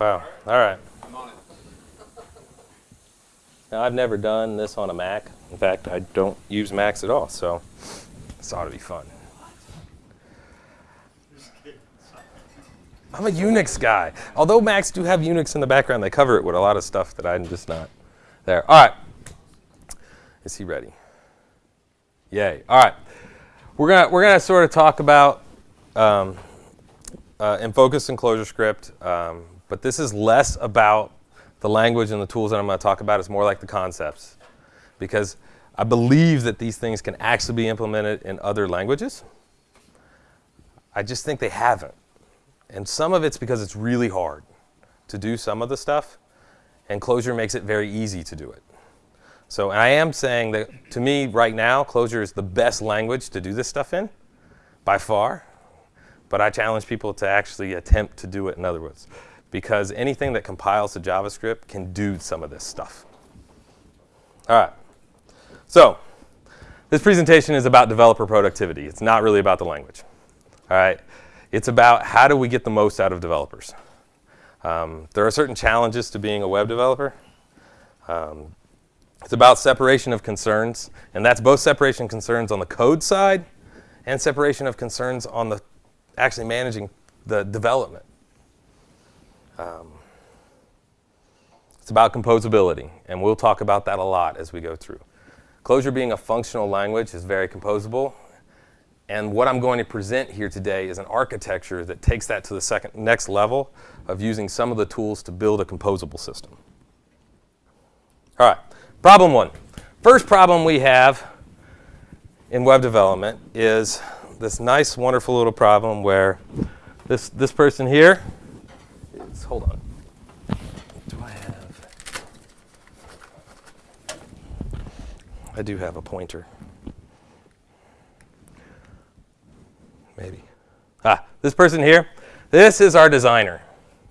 Wow. All right. Now, I've never done this on a Mac. In fact, I don't use Macs at all, so this ought to be fun. I'm a Unix guy. Although Macs do have Unix in the background, they cover it with a lot of stuff that I'm just not there. All right. Is he ready? Yay. All right. We're gonna we're gonna sort of talk about um, uh, Enfocus and ClojureScript, um, but this is less about the language and the tools that I'm going to talk about. It's more like the concepts, because I believe that these things can actually be implemented in other languages. I just think they haven't, and some of it's because it's really hard to do some of the stuff, and Clojure makes it very easy to do it. So I am saying that to me right now, Clojure is the best language to do this stuff in, by far. But I challenge people to actually attempt to do it in other words, because anything that compiles to JavaScript can do some of this stuff. All right. So this presentation is about developer productivity. It's not really about the language. All right. It's about how do we get the most out of developers. Um, there are certain challenges to being a web developer. Um, it's about separation of concerns, and that's both separation of concerns on the code side and separation of concerns on the actually managing the development. Um, it's about composability, and we'll talk about that a lot as we go through. Clojure being a functional language is very composable, and what I'm going to present here today is an architecture that takes that to the second, next level of using some of the tools to build a composable system. All right. Problem one. First problem we have in web development is this nice, wonderful little problem where this, this person here hold on. Do I have, I do have a pointer. Maybe. Ah, this person here, this is our designer,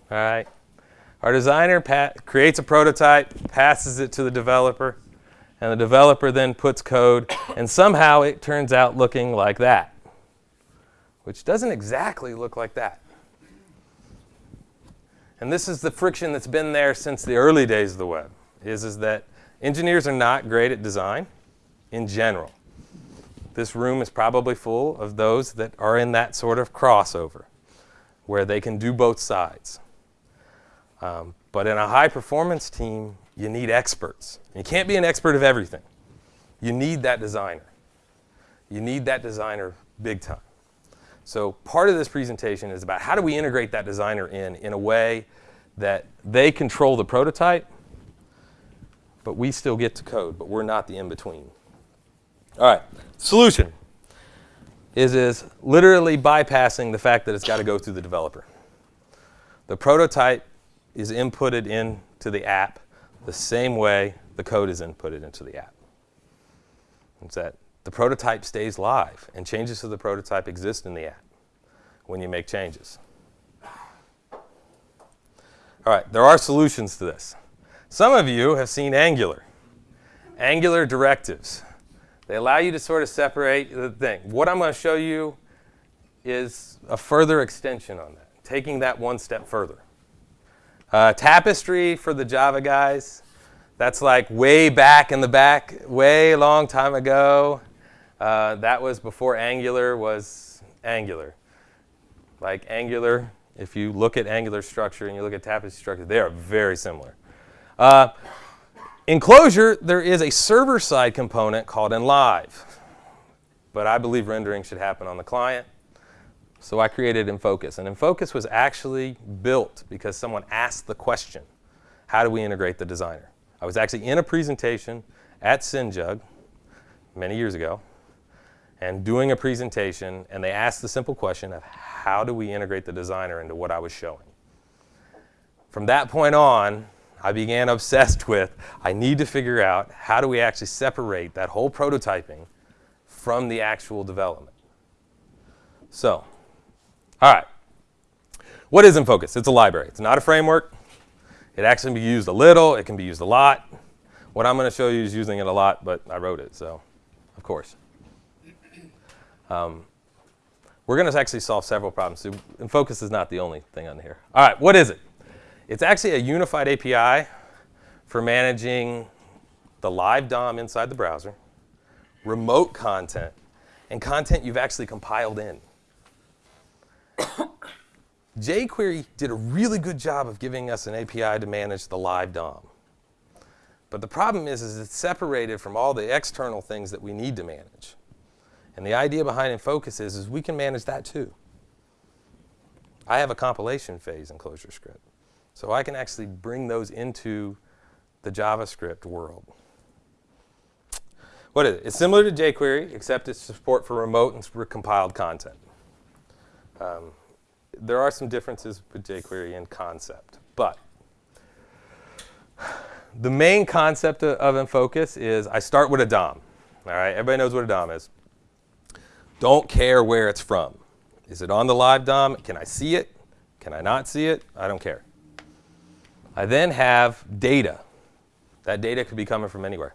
all right? Our designer pat creates a prototype, passes it to the developer, and the developer then puts code, and somehow it turns out looking like that, which doesn't exactly look like that. And this is the friction that's been there since the early days of the web, is, is that engineers are not great at design in general. This room is probably full of those that are in that sort of crossover, where they can do both sides. Um, but in a high performance team, you need experts. You can't be an expert of everything. You need that designer. You need that designer big time. So part of this presentation is about how do we integrate that designer in in a way that they control the prototype, but we still get to code, but we're not the in-between. All right, solution is, is literally bypassing the fact that it's got to go through the developer. The prototype is inputted into the app the same way the code is inputted into the app. It's that the prototype stays live and changes to the prototype exist in the app when you make changes. All right, there are solutions to this. Some of you have seen Angular. Angular directives. They allow you to sort of separate the thing. What I'm going to show you is a further extension on that, taking that one step further. Uh, tapestry for the Java guys. That's like way back in the back, way long time ago. Uh, that was before Angular was Angular. Like Angular, if you look at Angular structure and you look at tapestry structure, they are very similar. Uh, in Clojure, there is a server-side component called enlive. But I believe rendering should happen on the client. So I created Enfocus. And Enfocus was actually built because someone asked the question, how do we integrate the designer? I was actually in a presentation at CinJUG many years ago and doing a presentation, and they asked the simple question of how do we integrate the designer into what I was showing? From that point on, I began obsessed with, I need to figure out how do we actually separate that whole prototyping from the actual development. So all right. What is Enfocus? It's a library. It's not a framework. It actually can be used a little. It can be used a lot. What I'm going to show you is using it a lot, but I wrote it, so of course. Um, we're going to actually solve several problems. So Enfocus is not the only thing on here. All right, what is it? It's actually a unified API for managing the live DOM inside the browser, remote content, and content you've actually compiled in. jQuery did a really good job of giving us an API to manage the live DOM. But the problem is, is it's separated from all the external things that we need to manage. And the idea behind Enfocus is, is we can manage that too. I have a compilation phase in ClojureScript. So I can actually bring those into the JavaScript world. What is it? It's similar to jQuery, except it's support for remote and compiled content. Um, there are some differences with jQuery in concept, but the main concept of, of Enfocus is I start with a DOM. All right, everybody knows what a DOM is. Don't care where it's from. Is it on the live DOM? Can I see it? Can I not see it? I don't care. I then have data. That data could be coming from anywhere.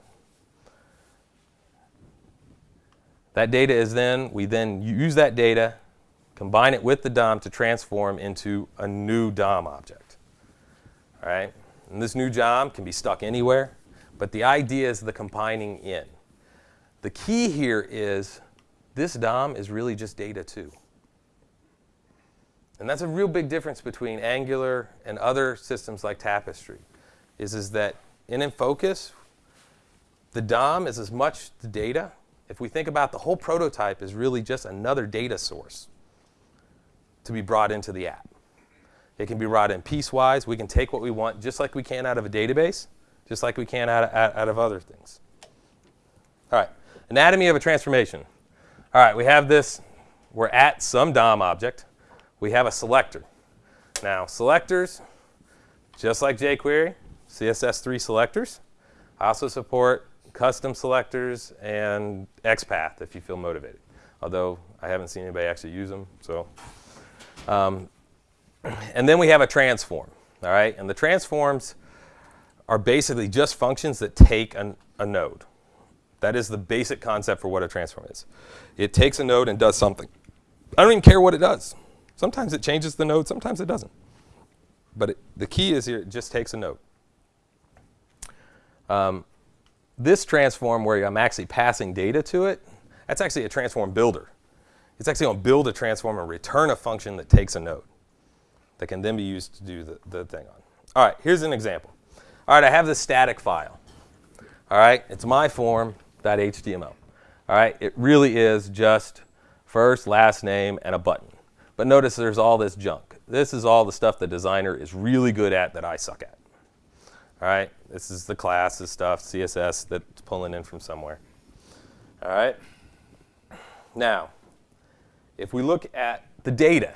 That data is then, we then use that data, combine it with the DOM to transform into a new DOM object. All right? And this new DOM can be stuck anywhere, but the idea is the combining in. The key here is this DOM is really just data too. And that's a real big difference between Angular and other systems like Tapestry, is, is that in Enfocus, the DOM is as much the data. If we think about the whole prototype is really just another data source to be brought into the app. It can be brought in piecewise. We can take what we want just like we can out of a database, just like we can out of, out of other things. All right, anatomy of a transformation. All right, we have this. We're at some DOM object. We have a selector. Now, selectors, just like jQuery, CSS3 selectors. I also support custom selectors and XPath if you feel motivated. Although I haven't seen anybody actually use them. So, um, and then we have a transform. All right, and the transforms are basically just functions that take an, a node. That is the basic concept for what a transform is. It takes a node and does something. I don't even care what it does. Sometimes it changes the node, sometimes it doesn't. But it, the key is here, it just takes a node. Um, this transform where I'm actually passing data to it, that's actually a transform builder. It's actually going to build a transform and return a function that takes a node that can then be used to do the, the thing on. All right, here's an example. All right, I have this static file. All right, it's my form, HTML. All right, it really is just first, last name, and a button. But notice there's all this junk. This is all the stuff the designer is really good at that I suck at. All right, this is the classes stuff, CSS that's pulling in from somewhere. All right. Now, if we look at the data,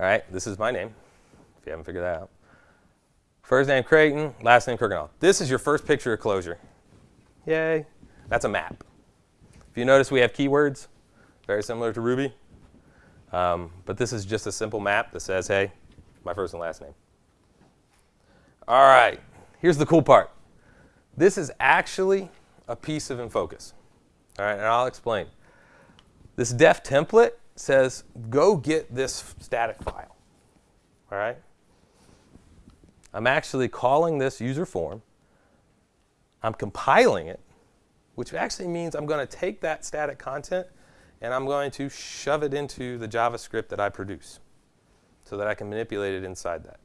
all right, this is my name, if you haven't figured that out. First name Creighton, last name Kirkendall. This is your first picture of Clojure. Yay. That's a map. If you notice, we have keywords, very similar to Ruby. Um, but this is just a simple map that says, hey, my first and last name. All right, here's the cool part. This is actually a piece of Enfocus. All right, and I'll explain. This def template says, go get this static file. All right? I'm actually calling this user form. I'm compiling it which actually means I'm going to take that static content and I'm going to shove it into the JavaScript that I produce so that I can manipulate it inside that.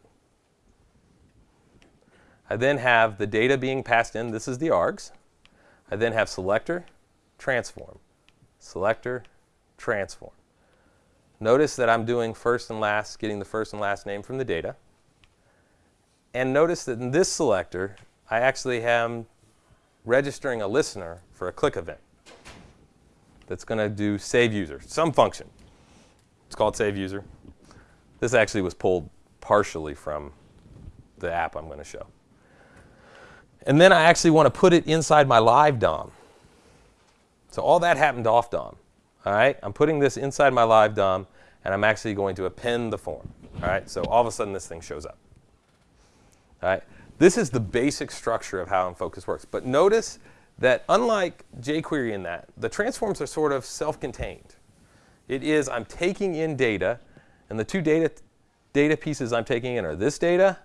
I then have the data being passed in. This is the args. I then have selector, transform, selector, transform. Notice that I'm doing first and last, getting the first and last name from the data. And notice that in this selector, I actually am registering a listener for a click event that's going to do save user, some function. It's called save user. This actually was pulled partially from the app I'm going to show. And then I actually want to put it inside my live DOM. So all that happened off DOM. All right, I'm putting this inside my live DOM, and I'm actually going to append the form. All right, so all of a sudden this thing shows up. All right, this is the basic structure of how Enfocus works. But notice that unlike jQuery in that, the transforms are sort of self-contained. It is I'm taking in data, and the two data, data pieces I'm taking in are this data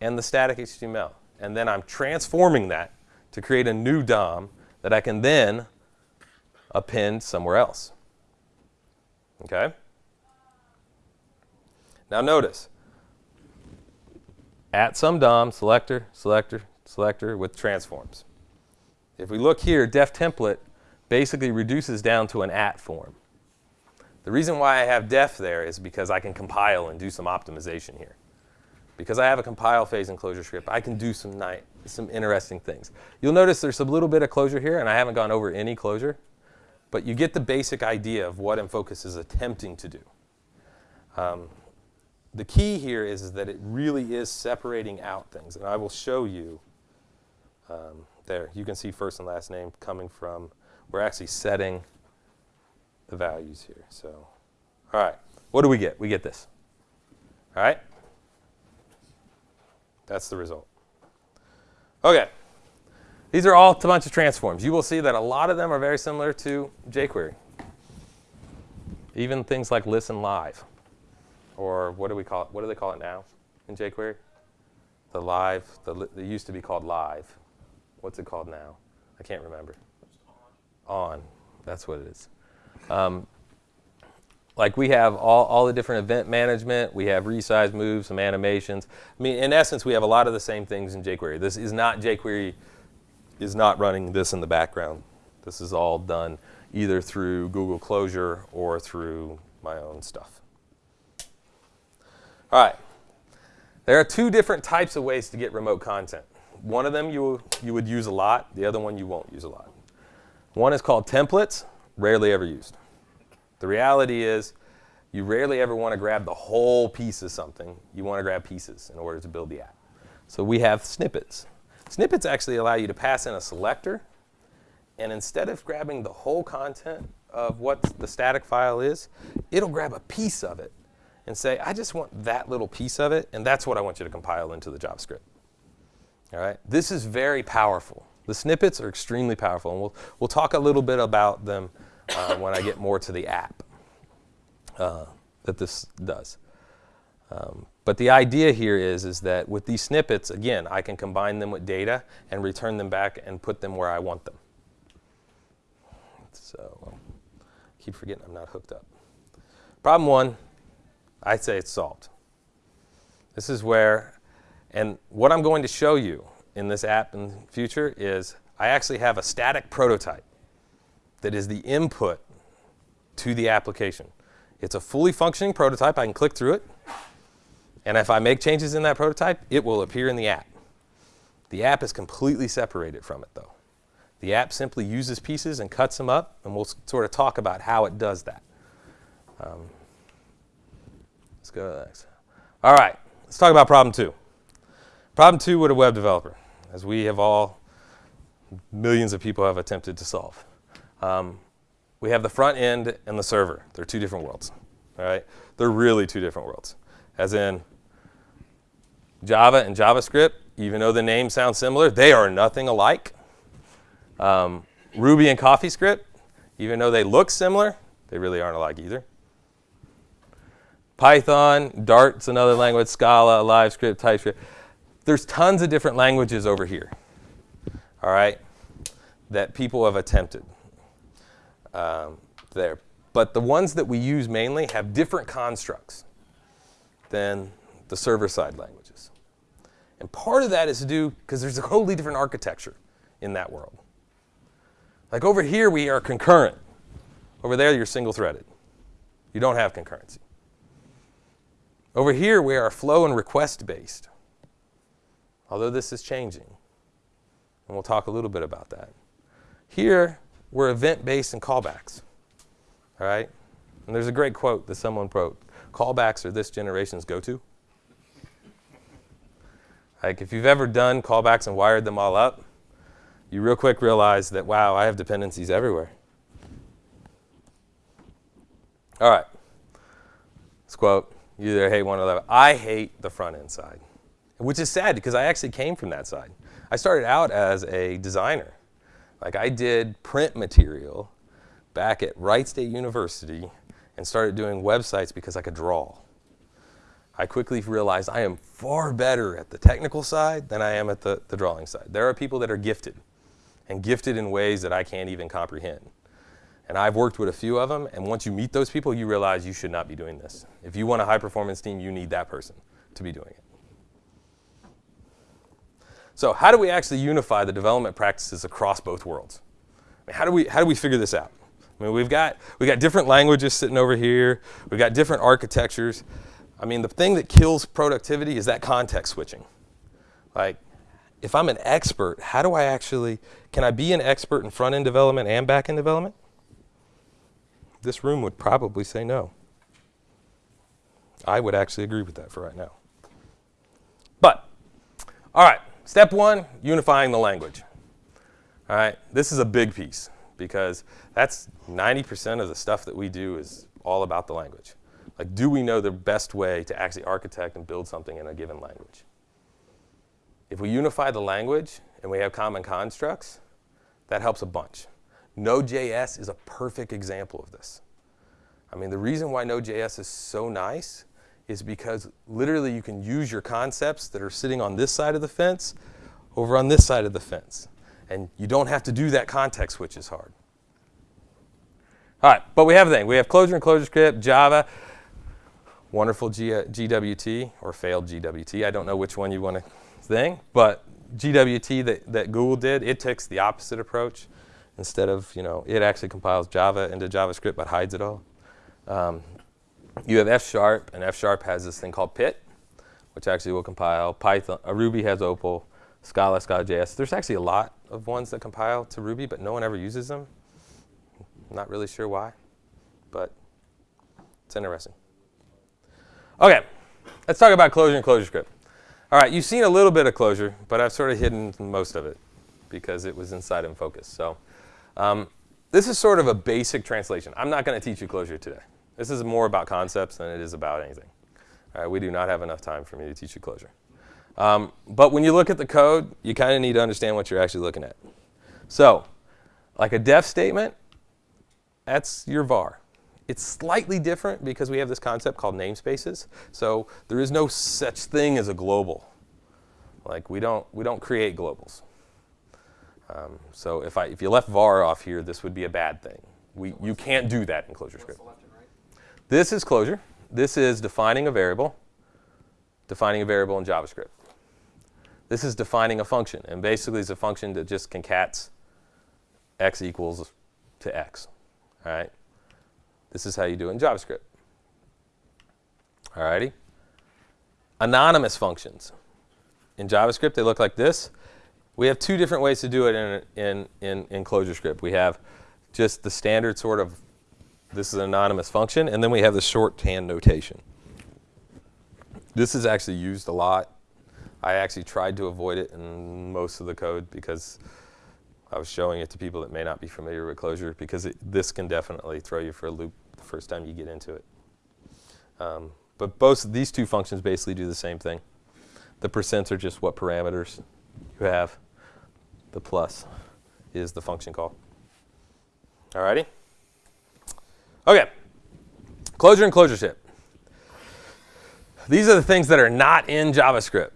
and the static HTML. And then I'm transforming that to create a new DOM that I can then append somewhere else. Okay? Now notice, at some DOM, selector, selector, selector with transforms. If we look here, def template basically reduces down to an at form. The reason why I have def there is because I can compile and do some optimization here. Because I have a compile phase and ClojureScript, I can do some, night some interesting things. You'll notice there's a little bit of Clojure here, and I haven't gone over any Clojure. But you get the basic idea of what Enfocus is attempting to do. Um, the key here is, is, that it really is separating out things. And I will show you um, there. You can see first and last name coming from, we're actually setting the values here. So, all right, what do we get? We get this. All right? That's the result. Okay. These are all a bunch of transforms. You will see that a lot of them are very similar to jQuery. Even things like listen live. Or what do we call it? What do they call it now in jQuery? The live, the, it used to be called live. What's it called now? I can't remember. On. on. That's what it is. Um, like we have all, all the different event management, we have resize moves, some animations. I mean, in essence, we have a lot of the same things in jQuery. This is not jQuery is not running this in the background. This is all done either through Google Closure or through my own stuff. All right. There are two different types of ways to get remote content. One of them you, you would use a lot. The other one you won't use a lot. One is called templates, rarely ever used. The reality is you rarely ever want to grab the whole piece of something. You want to grab pieces in order to build the app. So we have snippets. Snippets actually allow you to pass in a selector, and instead of grabbing the whole content of what the static file is, it'll grab a piece of it and say, I just want that little piece of it, and that's what I want you to compile into the JavaScript. All right? This is very powerful. The snippets are extremely powerful, and we'll, we'll talk a little bit about them uh, when I get more to the app uh, that this does. Um, but the idea here is, is that with these snippets, again, I can combine them with data and return them back and put them where I want them. So keep forgetting I'm not hooked up. Problem one, I'd say it's solved. This is where, and what I'm going to show you in this app in the future is I actually have a static prototype that is the input to the application. It's a fully functioning prototype. I can click through it. And if I make changes in that prototype, it will appear in the app. The app is completely separated from it, though. The app simply uses pieces and cuts them up, and we'll sort of talk about how it does that. Um, let's go to the next. All right, let's talk about problem two. Problem two with a web developer, as we have all, millions of people have attempted to solve. Um, we have the front end and the server. They're two different worlds. All right? They're really two different worlds. As in, Java and JavaScript, even though the names sound similar, they are nothing alike. Um, Ruby and CoffeeScript, even though they look similar, they really aren't alike either. Python, Dart's another language, Scala, LiveScript, TypeScript. There's tons of different languages over here, all right, that people have attempted um, there. But the ones that we use mainly have different constructs than the server-side languages. And part of that is to do, because there's a totally different architecture in that world. Like over here, we are concurrent. Over there, you're single-threaded. You don't have concurrency. Over here, we are flow and request-based, although this is changing. And we'll talk a little bit about that. Here, we're event-based and callbacks. All right? And there's a great quote that someone wrote. Callbacks are this generation's go-to. Like if you've ever done callbacks and wired them all up, you real quick realize that, wow, I have dependencies everywhere. All right. This quote, you either hate one or the other. I hate the front end side, which is sad because I actually came from that side. I started out as a designer. Like I did print material back at Wright State University and started doing websites because I could draw. I quickly realized I am far better at the technical side than I am at the, the drawing side. There are people that are gifted, and gifted in ways that I can't even comprehend. And I've worked with a few of them, and once you meet those people, you realize you should not be doing this. If you want a high performance team, you need that person to be doing it. So how do we actually unify the development practices across both worlds? I mean, how, do we, how do we figure this out? I mean, we've got, we've got different languages sitting over here. We've got different architectures. I mean, the thing that kills productivity is that context switching. Like, if I'm an expert, how do I actually, can I be an expert in front-end development and back-end development? This room would probably say no. I would actually agree with that for right now. But, all right, step one, unifying the language. All right, this is a big piece because that's 90% of the stuff that we do is all about the language. Like, do we know the best way to actually architect and build something in a given language? If we unify the language and we have common constructs, that helps a bunch. Node.js is a perfect example of this. I mean, the reason why Node.js is so nice is because literally you can use your concepts that are sitting on this side of the fence over on this side of the fence. And you don't have to do that context switch is hard. All right, but we have a thing. We have Clojure and ClojureScript, Java wonderful G uh, GWT or failed GWT. I don't know which one you want to think, but GWT that, that Google did, it takes the opposite approach. Instead of, you know, it actually compiles Java into JavaScript but hides it all. Um, you have F Sharp, and F Sharp has this thing called Pit, which actually will compile. Python, uh, Ruby has Opal, Scala, Scala.js. There's actually a lot of ones that compile to Ruby, but no one ever uses them. Not really sure why, but it's interesting. Okay, let's talk about Clojure and ClojureScript. All right, you've seen a little bit of Clojure, but I've sort of hidden most of it because it was inside Enfocus. So um, this is sort of a basic translation. I'm not going to teach you Clojure today. This is more about concepts than it is about anything. All right, we do not have enough time for me to teach you Clojure. Um, but when you look at the code, you kind of need to understand what you're actually looking at. So like a def statement, that's your var. It's slightly different because we have this concept called namespaces. So there is no such thing as a global. Like we don't, we don't create globals. Um, so if, I, if you left var off here, this would be a bad thing. We, you can't do that in ClojureScript. Right? This is Clojure. This is defining a variable, defining a variable in JavaScript. This is defining a function. And basically, it's a function that just concats x equals to x. All right? This is how you do it in JavaScript. Alrighty. Anonymous functions. In JavaScript, they look like this. We have two different ways to do it in, in, in, in ClojureScript. We have just the standard sort of, this is an anonymous function, and then we have the shorthand notation. This is actually used a lot. I actually tried to avoid it in most of the code because I was showing it to people that may not be familiar with Clojure because it, this can definitely throw you for a loop the first time you get into it. Um, but both these two functions basically do the same thing. The percents are just what parameters you have. The plus is the function call. Alrighty? Okay. Clojure and ClojureScript. These are the things that are not in JavaScript.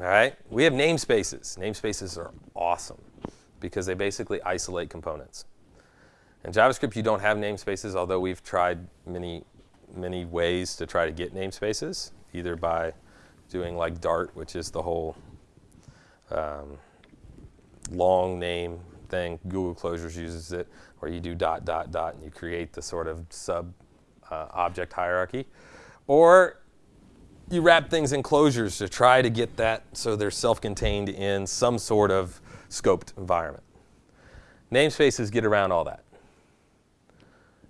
All right? We have namespaces. Namespaces are awesome because they basically isolate components. In JavaScript, you don't have namespaces, although we've tried many, many ways to try to get namespaces, either by doing like Dart, which is the whole um, long name thing. Google Closures uses it, where you do dot, dot, dot, and you create the sort of sub uh, object hierarchy. Or you wrap things in closures to try to get that so they're self-contained in some sort of scoped environment. Namespaces get around all that.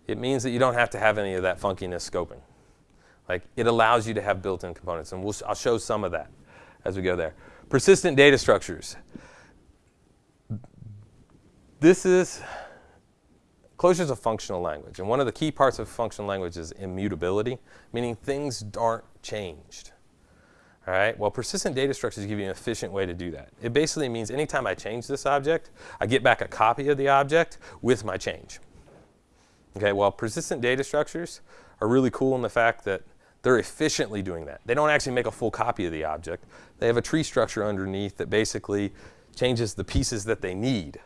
It means that you don't have to have any of that funkiness scoping. Like it allows you to have built-in components, and we'll, I'll show some of that as we go there. Persistent data structures. This is, Clojure is a functional language, and one of the key parts of functional language is immutability, meaning things aren't changed. All right, well, persistent data structures give you an efficient way to do that. It basically means anytime I change this object, I get back a copy of the object with my change. Okay, well, persistent data structures are really cool in the fact that they're efficiently doing that. They don't actually make a full copy of the object. They have a tree structure underneath that basically changes the pieces that they need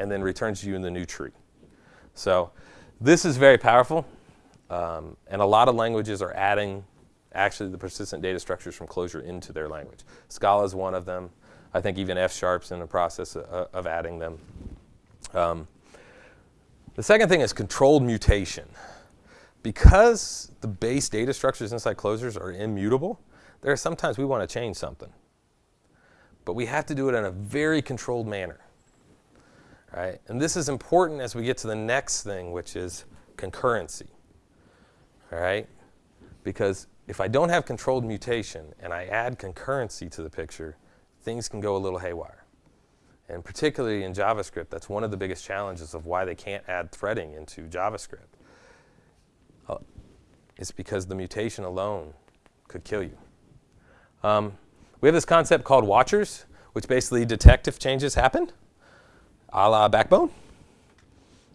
and then returns you in the new tree. So this is very powerful. Um, and a lot of languages are adding actually the persistent data structures from Clojure into their language. Scala is one of them. I think even F Sharp's in the process of, of adding them. Um, the second thing is controlled mutation. Because the base data structures inside Clojures are immutable, there are sometimes we want to change something. But we have to do it in a very controlled manner. Right? And this is important as we get to the next thing, which is concurrency. All right? Because if I don't have controlled mutation and I add concurrency to the picture, things can go a little haywire. And particularly in JavaScript, that's one of the biggest challenges of why they can't add threading into JavaScript. It's because the mutation alone could kill you. Um, we have this concept called watchers, which basically detect if changes happen, a la Backbone.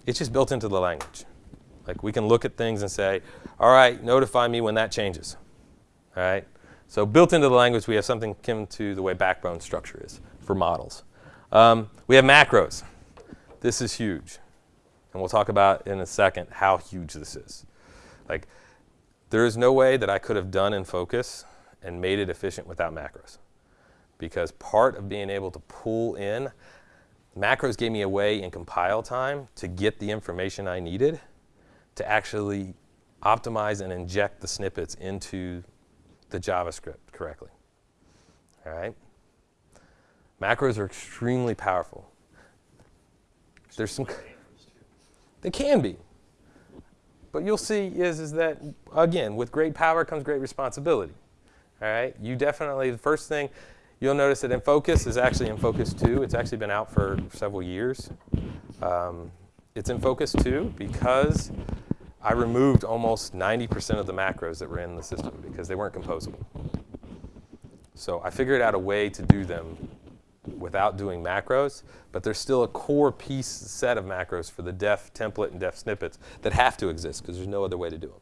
It's just built into the language. Like we can look at things and say, all right, notify me when that changes. All right? So built into the language, we have something akin to the way Backbone structure is for models. Um, we have macros. This is huge. And we'll talk about in a second how huge this is. Like, there is no way that I could have done Enfocus and made it efficient without macros. Because part of being able to pull in, macros gave me a way in compile time to get the information I needed to actually optimize and inject the snippets into the JavaScript correctly. All right? Macros are extremely powerful. There's some, they can be. But you'll see is, is that, again, with great power comes great responsibility. All right? You definitely, the first thing, you'll notice that Enfocus is actually Enfocus 2. It's actually been out for several years. Um, it's Enfocus 2 because I removed almost 90% of the macros that were in the system because they weren't composable. So I figured out a way to do them without doing macros, but there's still a core piece set of macros for the def template and def snippets that have to exist because there's no other way to do them.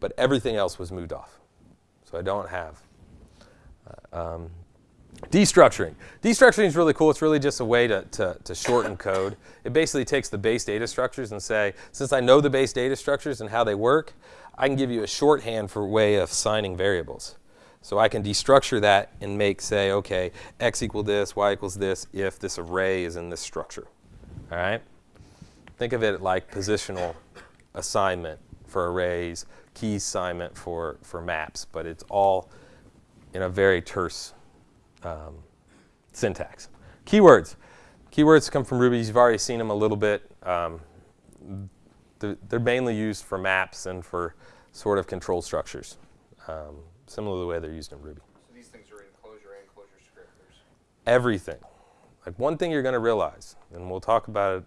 But everything else was moved off. So I don't have. Uh, um, destructuring. Destructuring is really cool. It's really just a way to, to, to shorten code. It basically takes the base data structures and say, since I know the base data structures and how they work, I can give you a shorthand for way of signing variables. So I can destructure that and make, say, OK, x equal this, y equals this, if this array is in this structure. All right? Think of it like positional assignment for arrays, key assignment for, for maps, but it's all in a very terse um, syntax. Keywords. Keywords come from Ruby. You've already seen them a little bit. Um, they're, they're, mainly used for maps and for sort of control structures. Um, similar to the way they're used in Ruby. So these things are in Clojure and ClojureScript. There's Everything. Like one thing you're going to realize, and we'll talk about it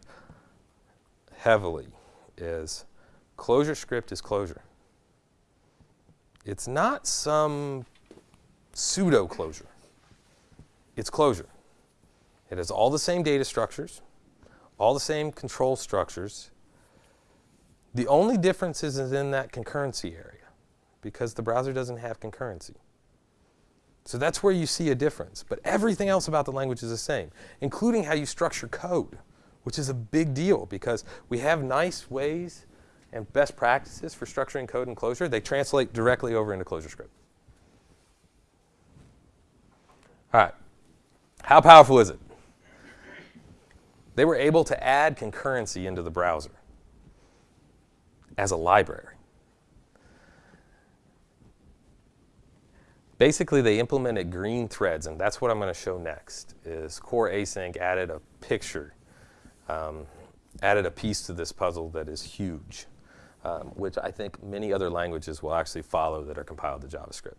heavily, is ClojureScript is Clojure. It's not some pseudo Clojure. It's Clojure. It has all the same data structures, all the same control structures. The only difference is in that concurrency area because the browser doesn't have concurrency. So that's where you see a difference. But everything else about the language is the same, including how you structure code, which is a big deal because we have nice ways and best practices for structuring code in Clojure. They translate directly over into ClojureScript. All right. How powerful is it? They were able to add concurrency into the browser as a library. Basically, they implemented green threads, and that's what I'm going to show next, is core async added a picture, um, added a piece to this puzzle that is huge, um, which I think many other languages will actually follow that are compiled to JavaScript.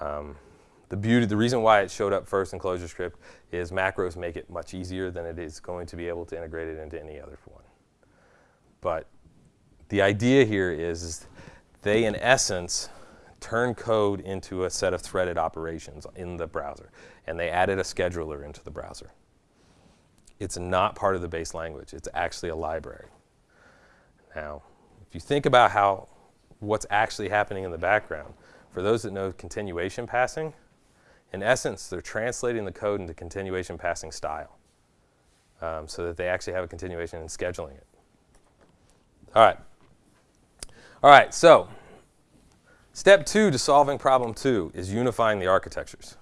Um, the beauty, the reason why it showed up first in ClojureScript is macros make it much easier than it is going to be able to integrate it into any other one. But the idea here is, is they, in essence, turn code into a set of threaded operations in the browser. And they added a scheduler into the browser. It's not part of the base language. It's actually a library. Now, if you think about how what's actually happening in the background. For those that know continuation passing, in essence, they're translating the code into continuation passing style um, so that they actually have a continuation and scheduling it. All right. All right, so step two to solving problem two is unifying the architectures.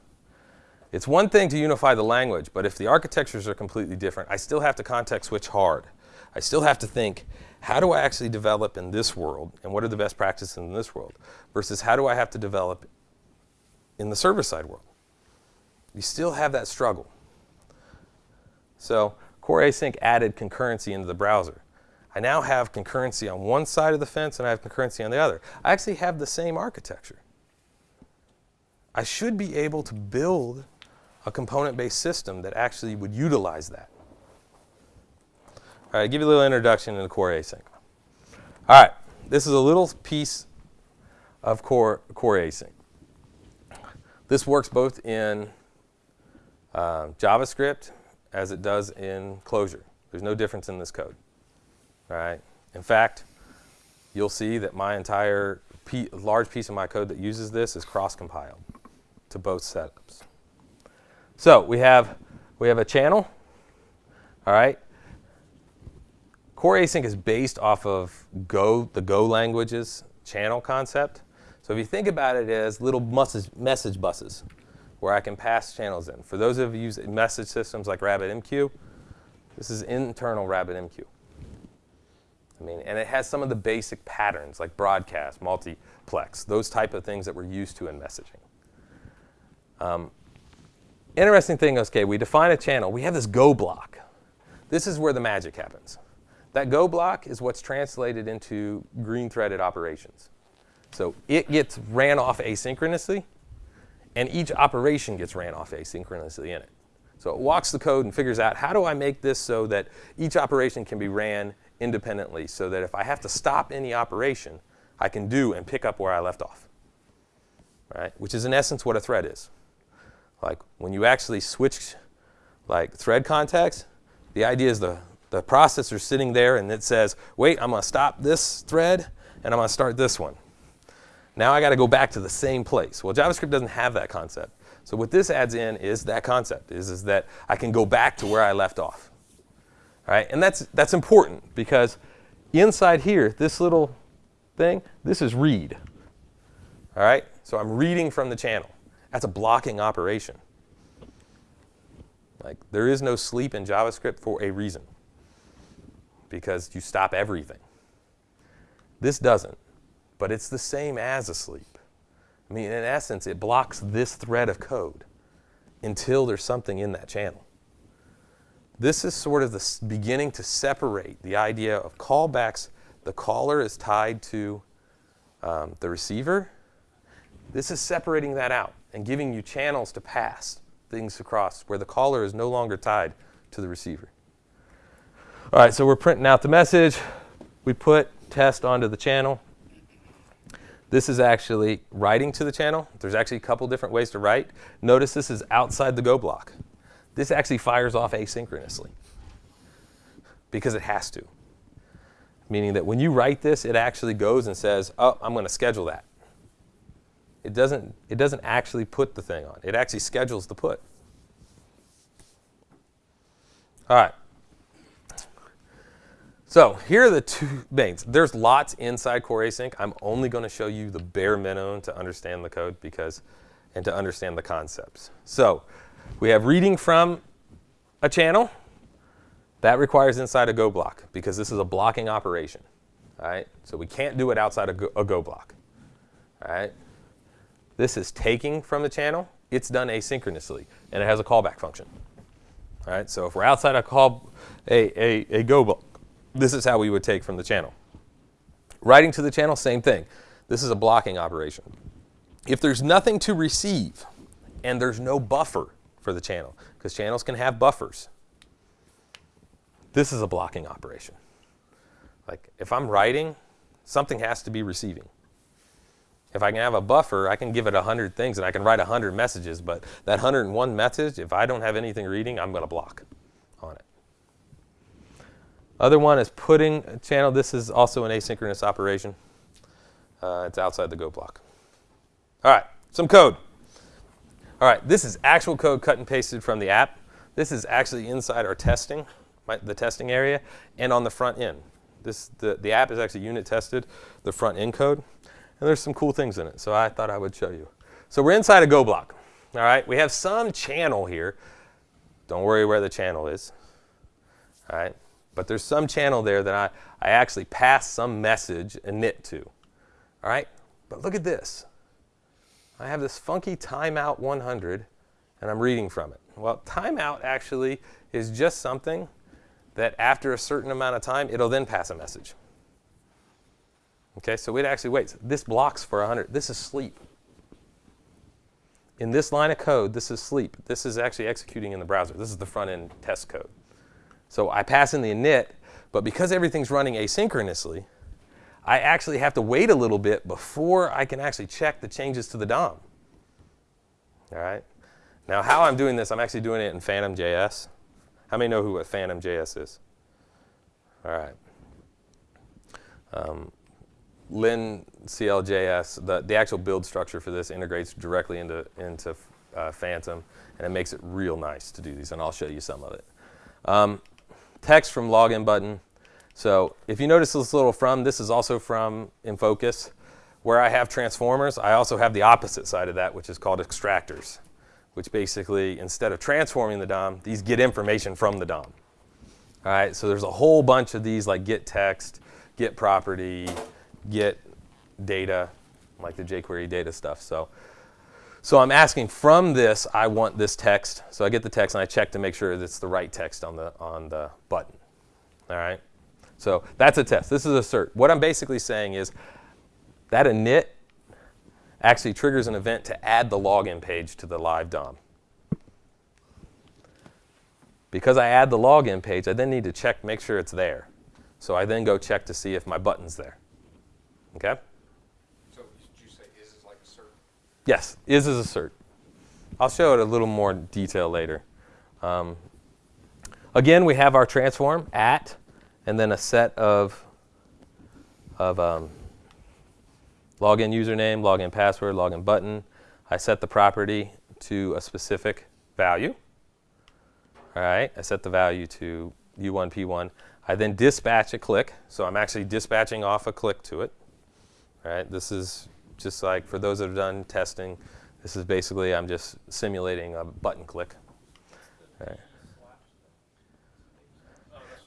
It's one thing to unify the language, but if the architectures are completely different, I still have to context switch hard. I still have to think, how do I actually develop in this world, and what are the best practices in this world, versus how do I have to develop in the server-side world? You still have that struggle. So Core Async added concurrency into the browser. I now have concurrency on one side of the fence and I have concurrency on the other. I actually have the same architecture. I should be able to build a component-based system that actually would utilize that. All right, give you a little introduction into Core Async. All right, this is a little piece of Core, Core Async. This works both in uh, JavaScript as it does in Clojure. There's no difference in this code. Right. In fact, you'll see that my entire large piece of my code that uses this is cross-compiled to both setups. So we have we have a channel. All right. Core Async is based off of Go, the Go language's channel concept. So if you think about it as little message, message buses where I can pass channels in. For those of you who use message systems like RabbitMQ, this is internal RabbitMQ. I mean, and it has some of the basic patterns like broadcast, multiplex, those type of things that we're used to in messaging. Um, interesting thing, okay, we define a channel. We have this go block. This is where the magic happens. That go block is what's translated into green threaded operations. So it gets ran off asynchronously, and each operation gets ran off asynchronously in it. So it walks the code and figures out how do I make this so that each operation can be ran independently so that if I have to stop any operation, I can do and pick up where I left off. Right? Which is in essence what a thread is. Like when you actually switch like thread context, the idea is the, the processor sitting there and it says, wait, I'm going to stop this thread and I'm going to start this one. Now I got to go back to the same place. Well, JavaScript doesn't have that concept. So what this adds in is that concept, is, is that I can go back to where I left off. Right? And that's, that's important because inside here, this little thing, this is read. All right? So I'm reading from the channel. That's a blocking operation. Like there is no sleep in JavaScript for a reason because you stop everything. This doesn't but it's the same as a sleep. I mean, in essence, it blocks this thread of code until there's something in that channel. This is sort of the beginning to separate the idea of callbacks. The caller is tied to um, the receiver. This is separating that out and giving you channels to pass things across where the caller is no longer tied to the receiver. All right, so we're printing out the message. We put test onto the channel. This is actually writing to the channel. There's actually a couple different ways to write. Notice this is outside the go block. This actually fires off asynchronously because it has to. Meaning that when you write this, it actually goes and says, oh, I'm going to schedule that. It doesn't, it doesn't actually put the thing on. It actually schedules the put. All right. So here are the two things. There's lots inside Core Async. I'm only going to show you the bare minimum to understand the code because, and to understand the concepts. So we have reading from a channel. That requires inside a Go block because this is a blocking operation. All right, so we can't do it outside a Go, a Go block. All right, this is taking from the channel. It's done asynchronously, and it has a callback function. All right, so if we're outside a call, a, a, a Go block, this is how we would take from the channel. Writing to the channel, same thing. This is a blocking operation. If there's nothing to receive and there's no buffer for the channel, because channels can have buffers, this is a blocking operation. Like if I'm writing, something has to be receiving. If I can have a buffer, I can give it 100 things and I can write 100 messages, but that 101 message, if I don't have anything reading, I'm going to block on it. Other one is putting a channel. This is also an asynchronous operation. Uh, it's outside the Go block. All right, some code. All right, this is actual code cut and pasted from the app. This is actually inside our testing, my, the testing area, and on the front end. This, the, the app is actually unit tested, the front end code, and there's some cool things in it, so I thought I would show you. So we're inside a Go block. All right, we have some channel here. Don't worry where the channel is. All right, but there's some channel there that I, I actually pass some message init to. All right, but look at this. I have this funky timeout 100, and I'm reading from it. Well, timeout actually is just something that after a certain amount of time, it'll then pass a message. Okay, so it actually waits. This blocks for 100. This is sleep. In this line of code, this is sleep. This is actually executing in the browser. This is the front end test code. So I pass in the init, but because everything's running asynchronously, I actually have to wait a little bit before I can actually check the changes to the DOM. All right. Now, how I'm doing this, I'm actually doing it in Phantom.js. How many know who what Phantom.js is? All right. Um, Lein CLJS, the, the actual build structure for this integrates directly into, into uh, Phantom, and it makes it real nice to do these, and I'll show you some of it. Um, text from login button. So if you notice this little from, this is also from Enfocus. Where I have transformers, I also have the opposite side of that, which is called extractors, which basically, instead of transforming the DOM, these get information from the DOM. All right, so there's a whole bunch of these like get text, get property, get data, like the jQuery data stuff. So, so I'm asking from this, I want this text. So I get the text and I check to make sure that it's the right text on the, on the button. All right. So that's a test. This is assert. What I'm basically saying is that init actually triggers an event to add the login page to the live DOM. Because I add the login page, I then need to check, make sure it's there. So I then go check to see if my button's there. Okay? So did you say is is like assert? Yes, is is assert. I'll show it a little more detail later. Um, again, we have our transform at and then a set of, of um, login username, login password, login button. I set the property to a specific value. All right, I set the value to U1, P1. I then dispatch a click, so I'm actually dispatching off a click to it. All right, this is just like for those that have done testing, this is basically I'm just simulating a button click. All right.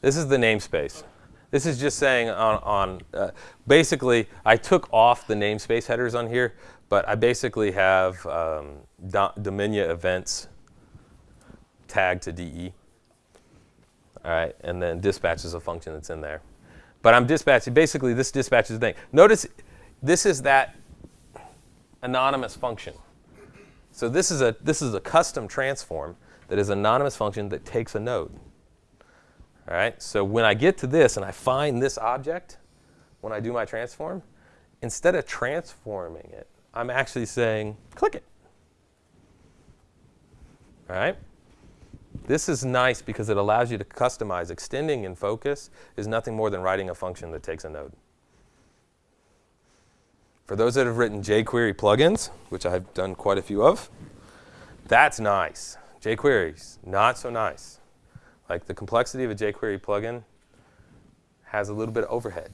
This is the namespace. This is just saying on, on uh, basically, I took off the namespace headers on here, but I basically have um, Domina events tagged to DE. All right, and then dispatch is a function that's in there. But I'm dispatching, basically this dispatches the thing. Notice this is that anonymous function. So this is a, this is a custom transform that is an anonymous function that takes a node. All right, so when I get to this and I find this object, when I do my transform, instead of transforming it, I'm actually saying, click it. All right? This is nice because it allows you to customize. Extending Enfocus is nothing more than writing a function that takes a node. For those that have written jQuery plugins, which I've done quite a few of, that's nice. jQuery's not so nice. Like the complexity of a jQuery plugin has a little bit of overhead.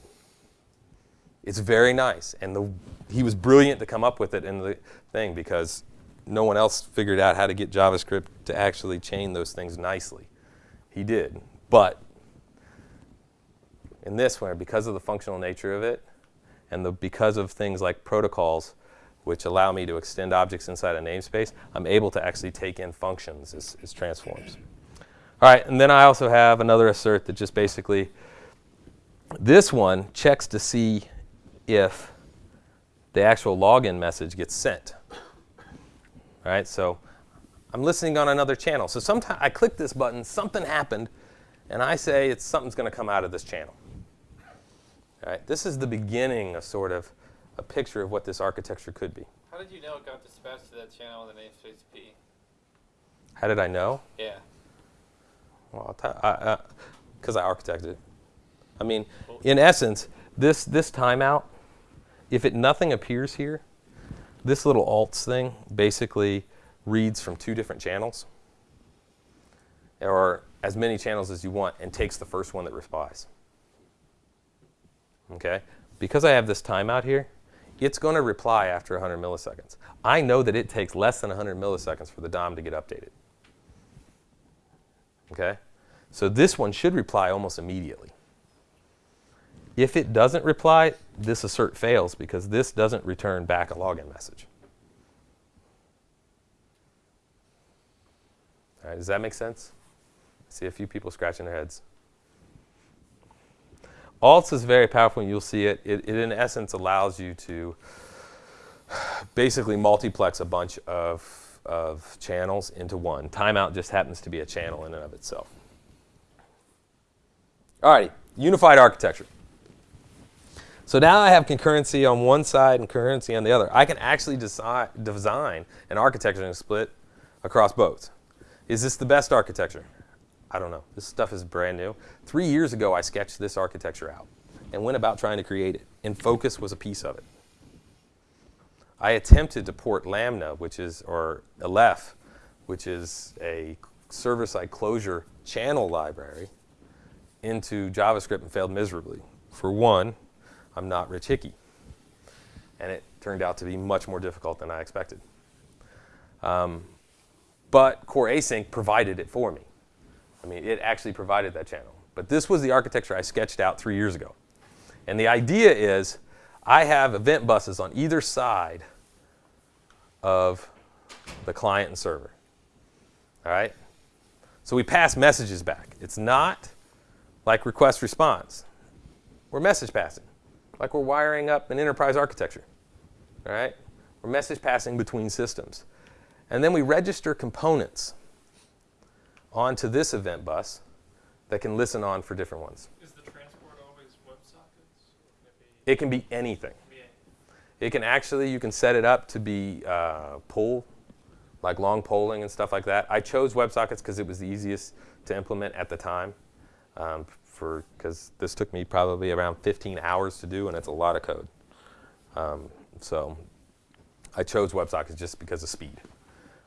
It's very nice, and the, he was brilliant to come up with it in the thing because no one else figured out how to get JavaScript to actually chain those things nicely. He did, but in this one, because of the functional nature of it, and the, because of things like protocols, which allow me to extend objects inside a namespace, I'm able to actually take in functions as, as transforms. All right, and then I also have another assert that just basically, this one checks to see if the actual login message gets sent. All right, so I'm listening on another channel. So sometimes I click this button, something happened, and I say it's something's going to come out of this channel. All right, this is the beginning of sort of a picture of what this architecture could be. How did you know it got dispatched to that channel with the namespace P? How did I know? Yeah. Well, because I, I, I architected it. I mean, in essence, this, this timeout if it nothing appears here, this little alts thing basically reads from two different channels or as many channels as you want and takes the first one that replies. Okay? Because I have this timeout here, it's going to reply after 100 milliseconds. I know that it takes less than 100 milliseconds for the DOM to get updated. Okay? So this one should reply almost immediately. If it doesn't reply, this assert fails because this doesn't return back a login message. All right, does that make sense? I see a few people scratching their heads. Alts is very powerful, and you'll see it. it. It, in essence, allows you to basically multiplex a bunch of, of channels into one. Timeout just happens to be a channel in and of itself. All right, unified architecture. So now I have concurrency on one side and concurrency on the other. I can actually design, design an architecture and split across both. Is this the best architecture? I don't know. This stuff is brand new. Three years ago, I sketched this architecture out and went about trying to create it, Enfocus was a piece of it. I attempted to port Lamina, which is, or Aleph, which is a server-side Clojure channel library, into JavaScript and failed miserably. For one, I'm not Rich Hickey, and it turned out to be much more difficult than I expected. Um, but Core Async provided it for me. I mean, it actually provided that channel. But this was the architecture I sketched out three years ago. And the idea is I have event buses on either side of the client and server. All right? So we pass messages back. It's not like request response. We're message passing, like we're wiring up an enterprise architecture. All right? We're message passing between systems. And then we register components onto this event bus that can listen on for different ones. Is the transport always WebSockets? It can be anything. It can actually, you can set it up to be uh, pull, like long polling and stuff like that. I chose WebSockets because it was the easiest to implement at the time. Um, for because this took me probably around 15 hours to do, and it's a lot of code. Um, so I chose WebSockets just because of speed.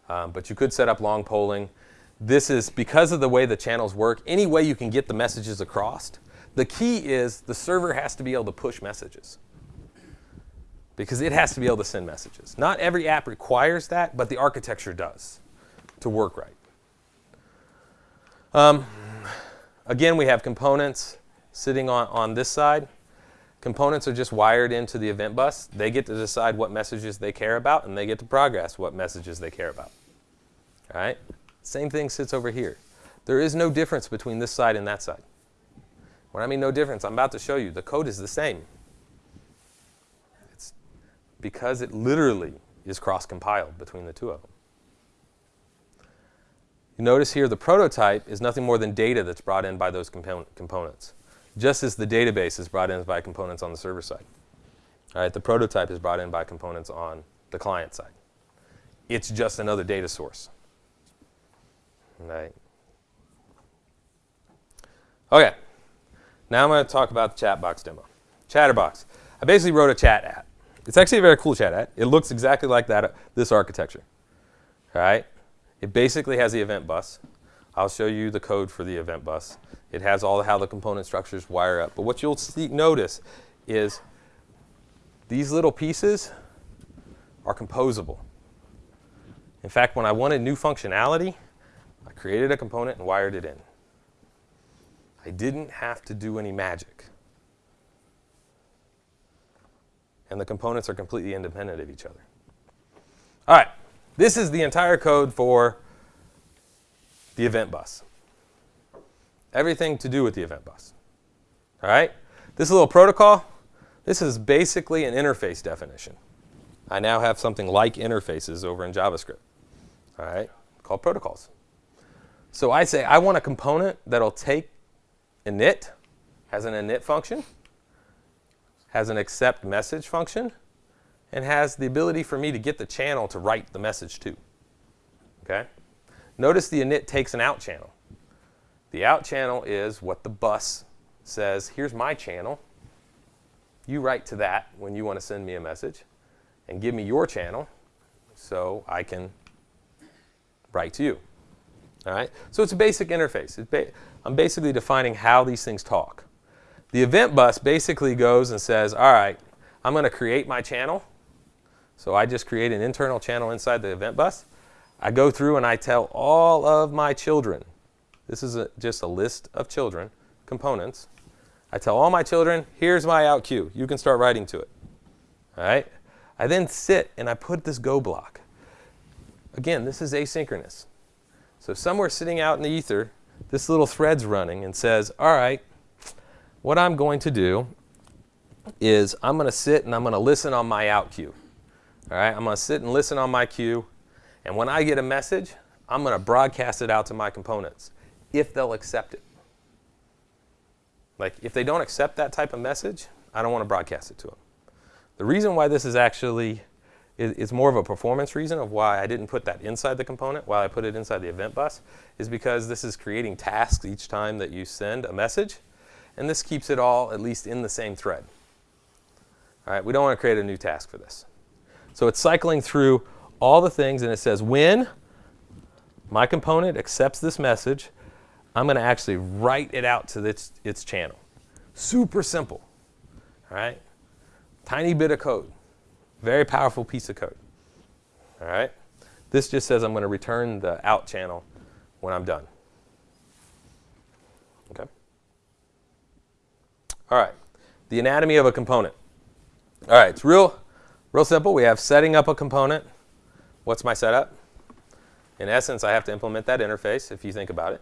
Um, but you could set up long polling. This is because of the way the channels work, any way you can get the messages across. The key is the server has to be able to push messages because it has to be able to send messages. Not every app requires that, but the architecture does to work right. Um, again, we have components sitting on, on this side. Components are just wired into the event bus. They get to decide what messages they care about, and they get to progress what messages they care about. All right? Same thing sits over here. There is no difference between this side and that side. When I mean no difference, I'm about to show you the code is the same. It's because it literally is cross-compiled between the two of them. You notice here the prototype is nothing more than data that's brought in by those components, just as the database is brought in by components on the server side. All right, the prototype is brought in by components on the client side. It's just another data source. Right. Okay. Now I'm going to talk about the Chatbox demo. Chatterbox. I basically wrote a chat app. It's actually a very cool chat app. It looks exactly like that, this architecture. All right. It basically has the event bus. I'll show you the code for the event bus. It has all how the component structures wire up. But what you'll see, notice is these little pieces are composable. In fact, when I wanted new functionality, I created a component and wired it in. I didn't have to do any magic. And the components are completely independent of each other. All right, this is the entire code for the event bus. Everything to do with the event bus. All right, this little protocol, this is basically an interface definition. I now have something like interfaces over in JavaScript, all right, called protocols. So I say I want a component that'll take init, has an init function, has an accept message function, and has the ability for me to get the channel to write the message to. Okay? Notice the init takes an out channel. The out channel is what the bus says, here's my channel. you write to that when you want to send me a message and give me your channel so I can write to you. All right? So it's a basic interface. I'm basically defining how these things talk. The event bus basically goes and says, all right, I'm going to create my channel. So I just create an internal channel inside the event bus. I go through and I tell all of my children. This is a, just a list of children, components. I tell all my children, here's my out queue. You can start writing to it. All right? I then sit and I put this go block. Again, this is asynchronous. So somewhere sitting out in the ether, this little thread's running and says, all right, what I'm going to do is I'm going to sit and I'm going to listen on my out queue. All right, I'm going to sit and listen on my queue. And when I get a message, I'm going to broadcast it out to my components if they'll accept it. Like, if they don't accept that type of message, I don't want to broadcast it to them. The reason why this is actually is, is more of a performance reason of why I didn't put that inside the component while I put it inside the event bus is because this is creating tasks each time that you send a message. And this keeps it all at least in the same thread. All right, we don't want to create a new task for this. So it's cycling through all the things and it says when my component accepts this message, I'm going to actually write it out to its, its channel. Super simple. All right? Tiny bit of code. Very powerful piece of code. All right? This just says I'm going to return the out channel when I'm done. Okay? All right. The anatomy of a component. All right, it's real, real simple. We have setting up a component. What's my setup? In essence, I have to implement that interface if you think about it.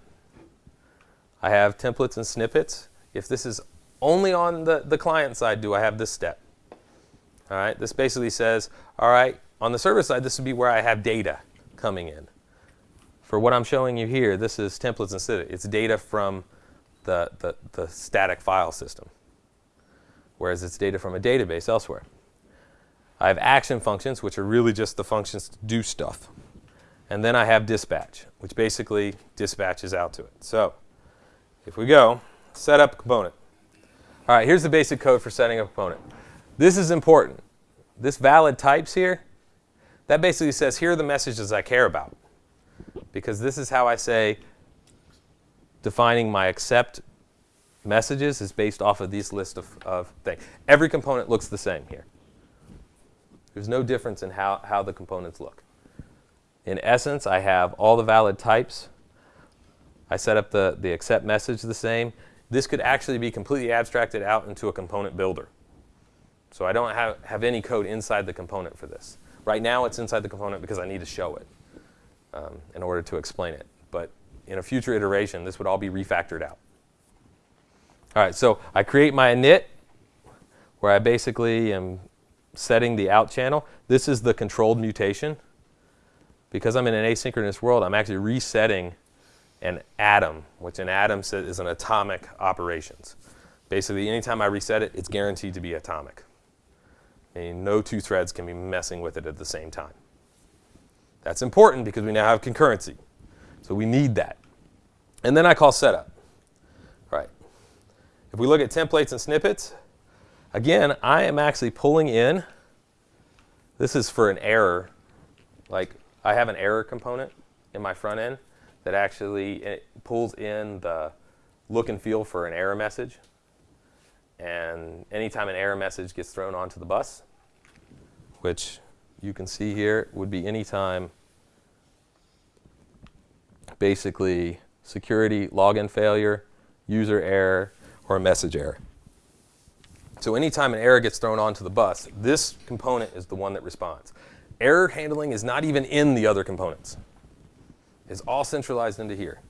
I have templates and snippets. If this is only on the, the client side, do I have this step? All right, this basically says, all right, on the server side, this would be where I have data coming in. For what I'm showing you here, this is templates and snippets. It's data from the, the, the static file system, whereas it's data from a database elsewhere. I have action functions, which are really just the functions to do stuff. And then I have dispatch, which basically dispatches out to it. So if we go, set up component. All right, here's the basic code for setting up a component. This is important. This valid types here, that basically says here are the messages I care about. Because this is how I say defining my accept messages is based off of these list of, of things. Every component looks the same here. There's no difference in how, how the components look. In essence, I have all the valid types. I set up the, the accept message the same. This could actually be completely abstracted out into a component builder. So I don't have, have any code inside the component for this. Right now it's inside the component because I need to show it um, in order to explain it. But in a future iteration, this would all be refactored out. All right, so I create my init where I basically am setting the out channel. This is the controlled mutation. Because I'm in an asynchronous world, I'm actually resetting an atom, which an atom is an atomic operations. Basically, anytime I reset it, it's guaranteed to be atomic. Meaning no two threads can be messing with it at the same time. That's important because we now have concurrency. So we need that. And then I call setup. All right. If we look at templates and snippets, again, I am actually pulling in. This is for an error. Like I have an error component in my front end that actually pulls in the look and feel for an error message. And anytime an error message gets thrown onto the bus, which you can see here would be anytime basically security login failure, user error, or a message error. So anytime an error gets thrown onto the bus, this component is the one that responds. Error handling is not even in the other components. It's all centralized into here.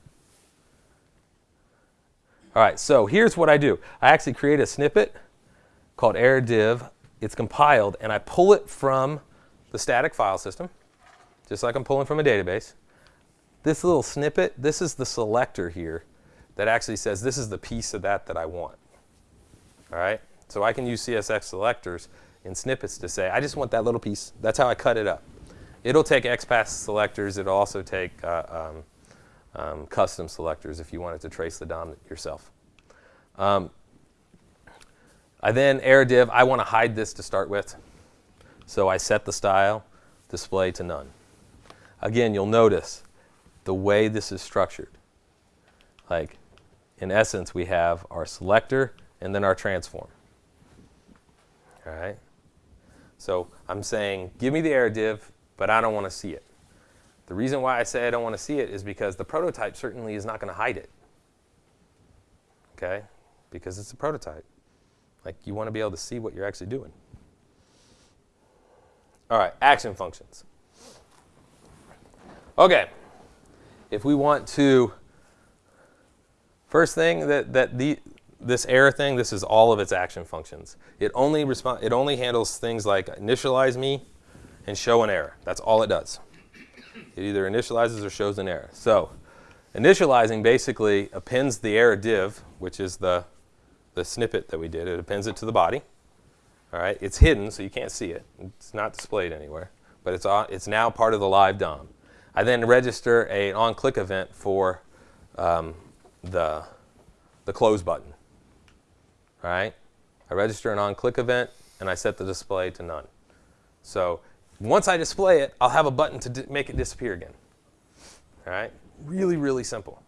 All right, so here's what I do. I actually create a snippet called error div. It's compiled, and I pull it from the static file system, just like I'm pulling from a database. This little snippet, this is the selector here that actually says this is the piece of that that I want. All right, so I can use CSS selectors in snippets to say, I just want that little piece. That's how I cut it up. It'll take XPath selectors. It'll also take uh, um, um, custom selectors if you wanted to trace the DOM yourself. Um, I then error div, I want to hide this to start with. So I set the style, display to none. Again, you'll notice the way this is structured. Like, in essence, we have our selector and then our transform. All right? So I'm saying, give me the error div, but I don't want to see it. The reason why I say I don't want to see it is because the prototype certainly is not going to hide it. Okay? Because it's a prototype. Like, you want to be able to see what you're actually doing. All right, action functions. Okay, if we want to, first thing that, that the, this error thing, this is all of its action functions. It only, respond, it only handles things like initialize me and show an error. That's all it does. It either initializes or shows an error. So initializing basically appends the error div, which is the, the snippet that we did. It appends it to the body. All right, it's hidden, so you can't see it. It's not displayed anywhere, but it's, on, it's now part of the live DOM. I then register an on-click event for um, the, the close button. All right, I register an on-click event, and I set the display to none. So once I display it, I'll have a button to make it disappear again. All right, really, really simple.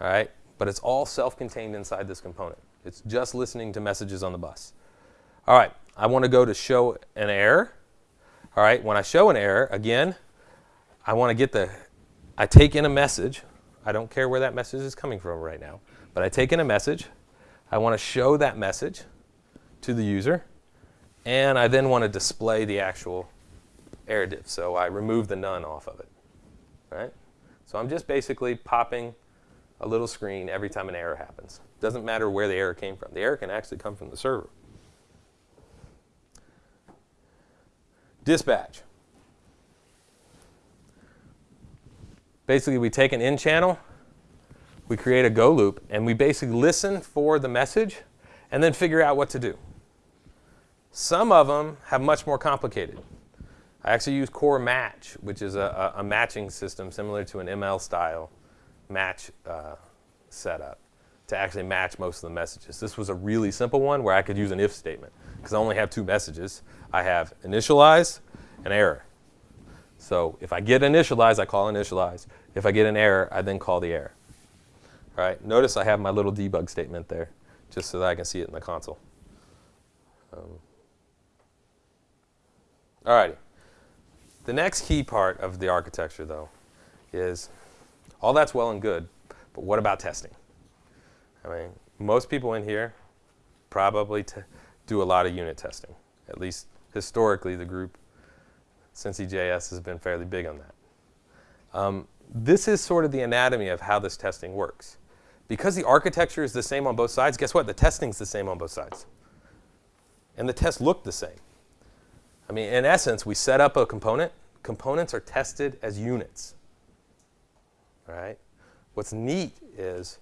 All right, but it's all self-contained inside this component. It's just listening to messages on the bus. All right, I want to go to show an error. All right, when I show an error, again, I want to get the, I take in a message. I don't care where that message is coming from right now, but I take in a message. I want to show that message to the user, and I then want to display the actual error div. So I remove the none off of it, right? So I'm just basically popping a little screen every time an error happens. Doesn't matter where the error came from. The error can actually come from the server. Dispatch. Basically, we take an in channel, we create a go loop, and we basically listen for the message and then figure out what to do. Some of them have much more complicated. I actually use Core Match, which is a, a, a matching system similar to an ML style match uh, setup to actually match most of the messages. This was a really simple one where I could use an if statement because I only have two messages. I have initialize and error. So if I get initialize, I call initialize. If I get an error, I then call the error. All right, notice I have my little debug statement there just so that I can see it in the console. Um, all righty. The next key part of the architecture, though, is all that's well and good, but what about testing? I mean, most people in here probably do a lot of unit testing. At least historically, the group, Cincy.js, has been fairly big on that. Um, this is sort of the anatomy of how this testing works. Because the architecture is the same on both sides, guess what? The testing's the same on both sides. And the tests look the same. I mean, in essence, we set up a component. Components are tested as units. All right? What's neat is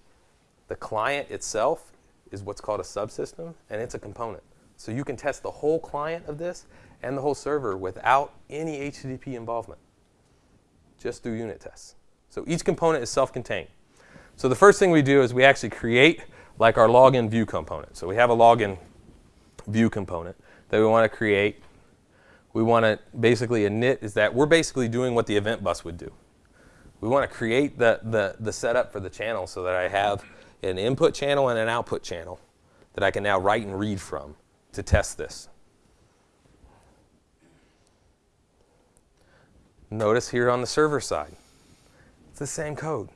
the client itself is what's called a subsystem, and it's a component. So you can test the whole client of this and the whole server without any HTTP involvement, just through unit tests. So each component is self-contained. So the first thing we do is we actually create like our login view component. So we have a login view component that we want to create. We want to basically init is that we're basically doing what the event bus would do. We want to create the, the, the setup for the channel so that I have an input channel and an output channel that I can now write and read from to test this. Notice here on the server side, it's the same code.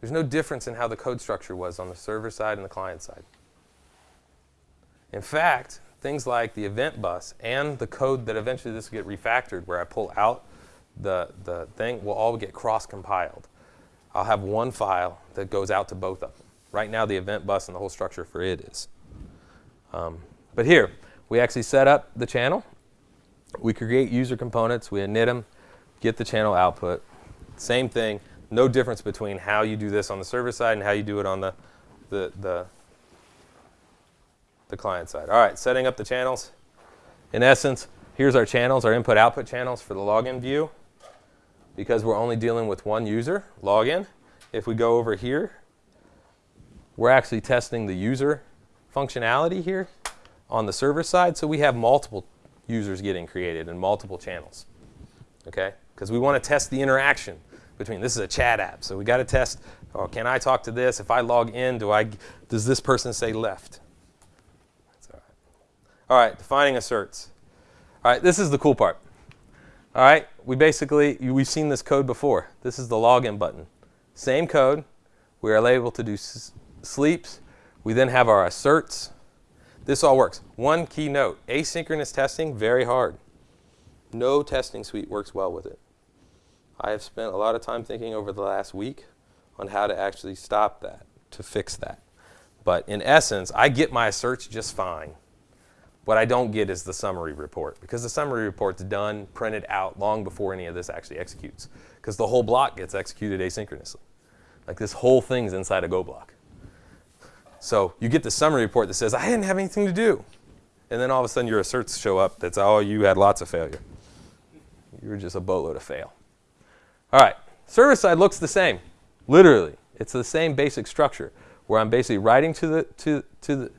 There's no difference in how the code structure was on the server side and the client side. In fact, things like the event bus and the code that eventually this will get refactored where I pull out the, the thing will all get cross-compiled. I'll have one file that goes out to both of them. Right now, the event bus and the whole structure for it is. Um, but here, we actually set up the channel. We create user components. We init them, get the channel output. Same thing. No difference between how you do this on the server side and how you do it on the, the, the, the client side. All right, setting up the channels. In essence, here's our channels, our input-output channels for the login view because we're only dealing with one user, login. If we go over here, we're actually testing the user functionality here on the server side, so we have multiple users getting created and multiple channels. Okay? Because we want to test the interaction between this is a chat app, so we got to test. Oh, can I talk to this? If I log in, do I? Does this person say left? All right. Defining asserts. All right, this is the cool part. All right, we basically we've seen this code before. This is the login button. Same code. We are able to do sleeps. We then have our asserts. This all works. One key note: asynchronous testing very hard. No testing suite works well with it. I have spent a lot of time thinking over the last week on how to actually stop that, to fix that. But in essence, I get my asserts just fine. What I don't get is the summary report because the summary report's done, printed out long before any of this actually executes because the whole block gets executed asynchronously. Like this whole thing's inside a Go block. So you get the summary report that says, I didn't have anything to do. And then all of a sudden your asserts show up. That's, oh, you had lots of failure. You were just a boatload of fail. All right, server side looks the same. Literally, it's the same basic structure where I'm basically writing to the, to, to the,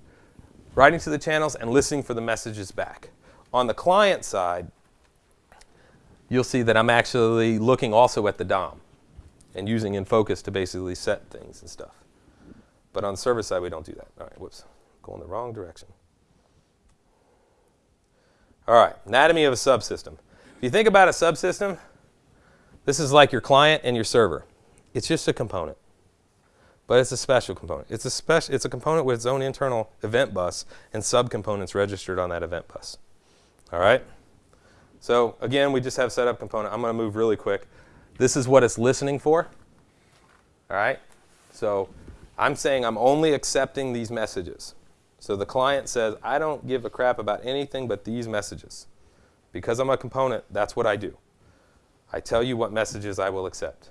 writing to the channels and listening for the messages back. On the client side, you'll see that I'm actually looking also at the DOM and using Enfocus to basically set things and stuff. But on server side, we don't do that. All right, whoops, going the wrong direction. All right, anatomy of a subsystem. If you think about a subsystem, this is like your client and your server. It's just a component, but it's a special component. It's a special. It's a component with its own internal event bus and subcomponents registered on that event bus. All right. So again, we just have setup component. I'm going to move really quick. This is what it's listening for. All right. So I'm saying I'm only accepting these messages. So the client says, I don't give a crap about anything but these messages. Because I'm a component, that's what I do. I tell you what messages I will accept.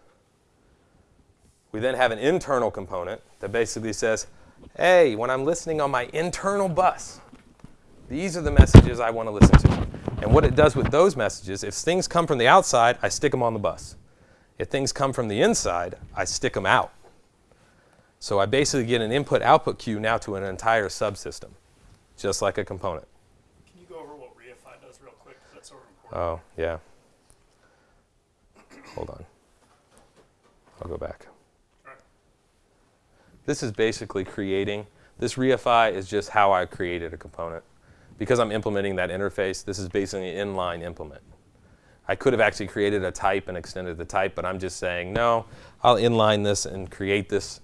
We then have an internal component that basically says, hey, when I'm listening on my internal bus, these are the messages I want to listen to. And what it does with those messages, if things come from the outside, I stick them on the bus. If things come from the inside, I stick them out. So I basically get an input-output queue now to an entire subsystem, just like a component. Can you go over what Reify does real quick? That's important. Oh, yeah. Hold on. I'll go back. This is basically creating, this reify is just how I created a component. Because I'm implementing that interface, this is basically an inline implement. I could have actually created a type and extended the type, but I'm just saying, no, I'll inline this and create this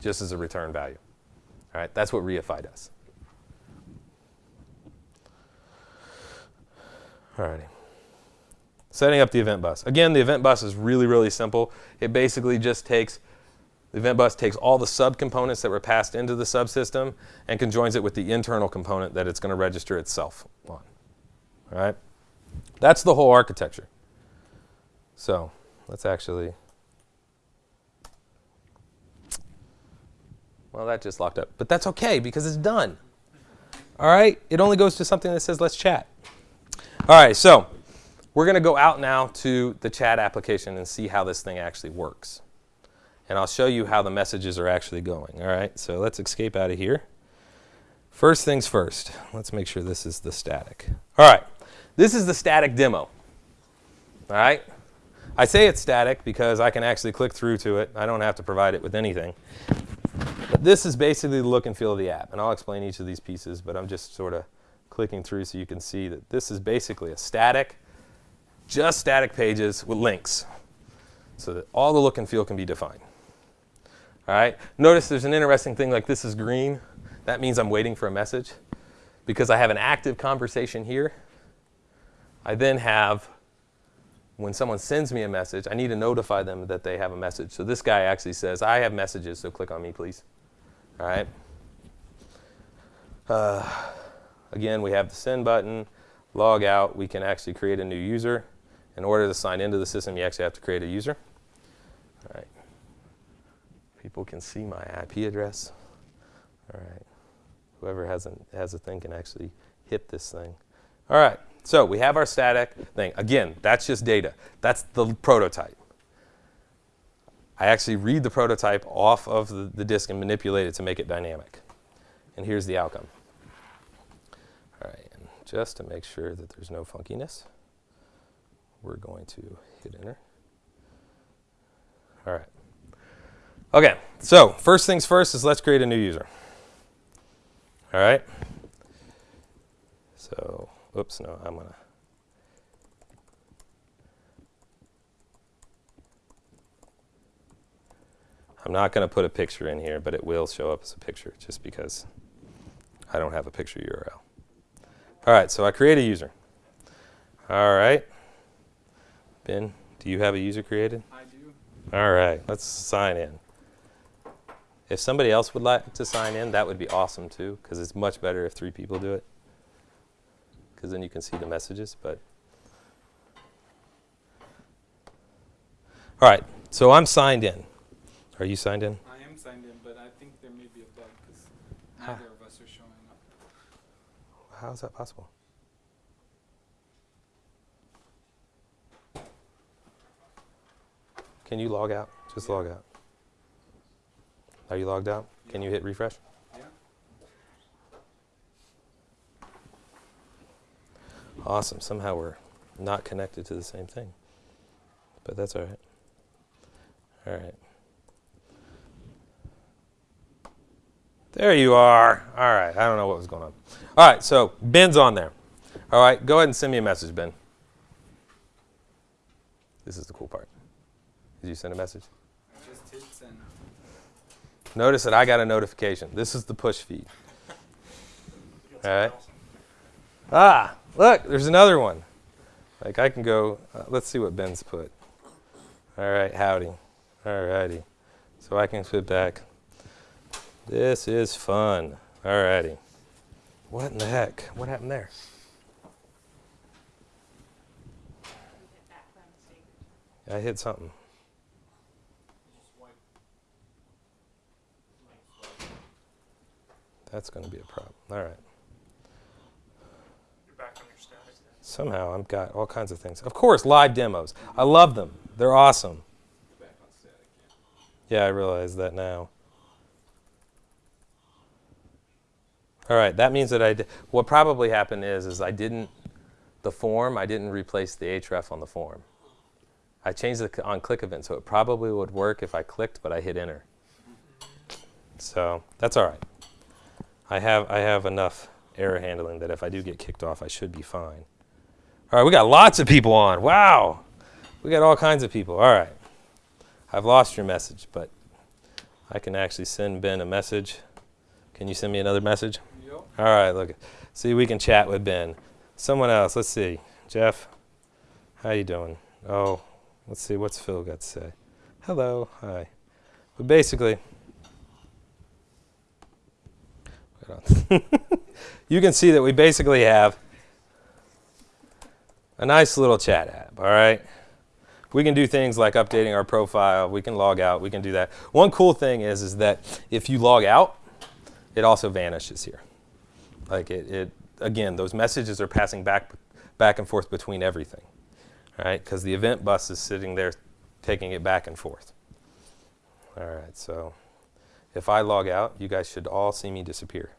just as a return value. All right, that's what reify does. All righty. Setting up the event bus. Again, the event bus is really, really simple. It basically just takes, the event bus takes all the subcomponents that were passed into the subsystem and conjoins it with the internal component that it's going to register itself on. All right? That's the whole architecture. So let's actually, well, that just locked up. But that's okay because it's done. All right? It only goes to something that says let's chat. All right, so we're going to go out now to the chat application and see how this thing actually works. And I'll show you how the messages are actually going. All right, so let's escape out of here. First things first, let's make sure this is the static. All right, this is the static demo. All right, I say it's static because I can actually click through to it. I don't have to provide it with anything. But this is basically the look and feel of the app. And I'll explain each of these pieces, but I'm just sort of clicking through so you can see that this is basically a static, just static pages with links so that all the look and feel can be defined. All right, notice there's an interesting thing like this is green. That means I'm waiting for a message. Because I have an active conversation here, I then have, when someone sends me a message, I need to notify them that they have a message. So this guy actually says, I have messages, so click on me, please. All right. Uh, Again, we have the send button, log out. We can actually create a new user. In order to sign into the system, you actually have to create a user. All right. People can see my IP address. All right. Whoever has a, has a thing can actually hit this thing. All right. So we have our static thing. Again, that's just data. That's the prototype. I actually read the prototype off of the, the disk and manipulate it to make it dynamic. and here's the outcome. All right, and just to make sure that there's no funkiness, we're going to hit enter. All right. Okay, so first things first is let's create a new user. All right. So, oops, no, I'm gonna. I'm not going to put a picture in here, but it will show up as a picture just because I don't have a picture URL. All right, so I create a user. All right. Ben, do you have a user created? I do. All right, let's sign in. If somebody else would like to sign in, that would be awesome too, because it's much better if three people do it. Because then you can see the messages. But all right, so I'm signed in. Are you signed in? I am signed in, but I think there may be a bug because neither of us are showing up. How is that possible? Can you log out? Just log out. Are you logged out? Can you hit refresh? Yeah. Awesome. Somehow we're not connected to the same thing. But that's all right. All right. There you are. All right. I don't know what was going on. All right. So Ben's on there. All right. Go ahead and send me a message, Ben. This is the cool part. Did you send a message? Notice that I got a notification. This is the push feed. All right. Ah, look, there's another one. Like I can go, uh, let's see what Ben's put. All right, howdy. All righty. So I can fit back. This is fun. All righty. What in the heck? What happened there? I hit something. That's going to be a problem. All right. You're back on your static. Somehow I've got all kinds of things. Of course, live demos. I love them. They're awesome. Back on static. Yeah. Yeah, I realize that now. All right, that means that I what probably happened is is I didn't the form, I didn't replace the href on the form. I changed the on click event, so it probably would work if I clicked, but I hit enter. So that's all right. I have I have enough error handling that if I do get kicked off, I should be fine. All right, we got lots of people on. Wow, we got all kinds of people. All right, I've lost your message, but I can actually send Ben a message. Can you send me another message? Yep. All right, look. See, we can chat with Ben. Someone else. Let's see. Jeff, how you doing? Oh, let's see. What's Phil got to say? Hello. Hi. But basically, wait on. you can see that we basically have a nice little chat app. All right. We can do things like updating our profile. We can log out. We can do that. One cool thing is, is that if you log out, it also vanishes here. Like it, it again, those messages are passing back, back and forth between everything, all right? Because the event bus is sitting there, taking it back and forth. All right, so if I log out, you guys should all see me disappear.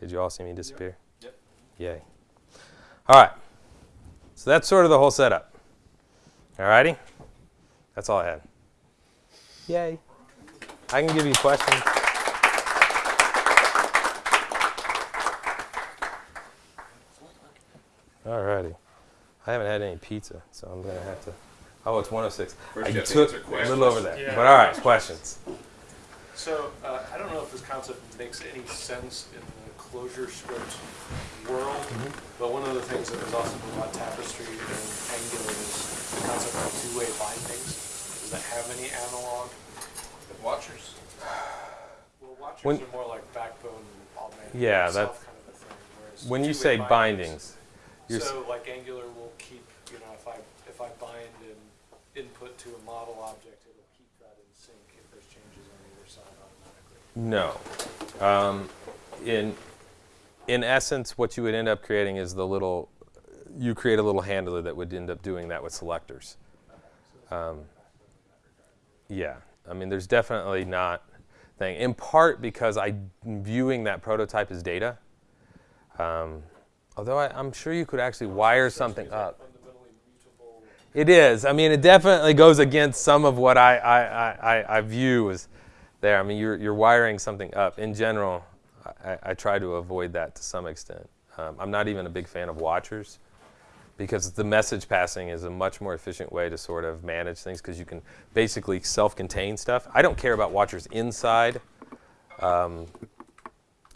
Did you all see me disappear? Yep. Yay. All right. So that's sort of the whole setup. All righty? That's all I had. Yay. I can give you questions. All righty. I haven't had any pizza, so I'm going to have to. Oh, it's 106. First I you have to took a little over there. Yeah. But all right, questions. So, uh, I don't know if this concept makes any sense in the ClojureScript world, but one of the things that was awesome about Tapestry and Angular is the concept of two-way bindings. Does that have any analog? The watchers. Well, watchers When- are more like backbone augmented Yeah, that's, kind of a thing. When you say bindings, you're s- so like Angular will keep, you know, if I if I bind an input to a model object, it'll keep that in sync if there's changes on either side automatically. No. Um, in in essence, what you would end up creating is the little. You create a little handler that would end up doing that with selectors. Um, yeah, I mean, there's definitely not. thing. In part because I'm viewing that prototype as data. Um, although I, I'm sure you could actually wire something up. It is. I mean, it definitely goes against some of what I, I, I, I, I view as there. I mean, you're, you're wiring something up. In general, I, I try to avoid that to some extent. Um, I'm not even a big fan of watchers because the message passing is a much more efficient way to sort of manage things because you can basically self-contain stuff. I don't care about watchers inside um,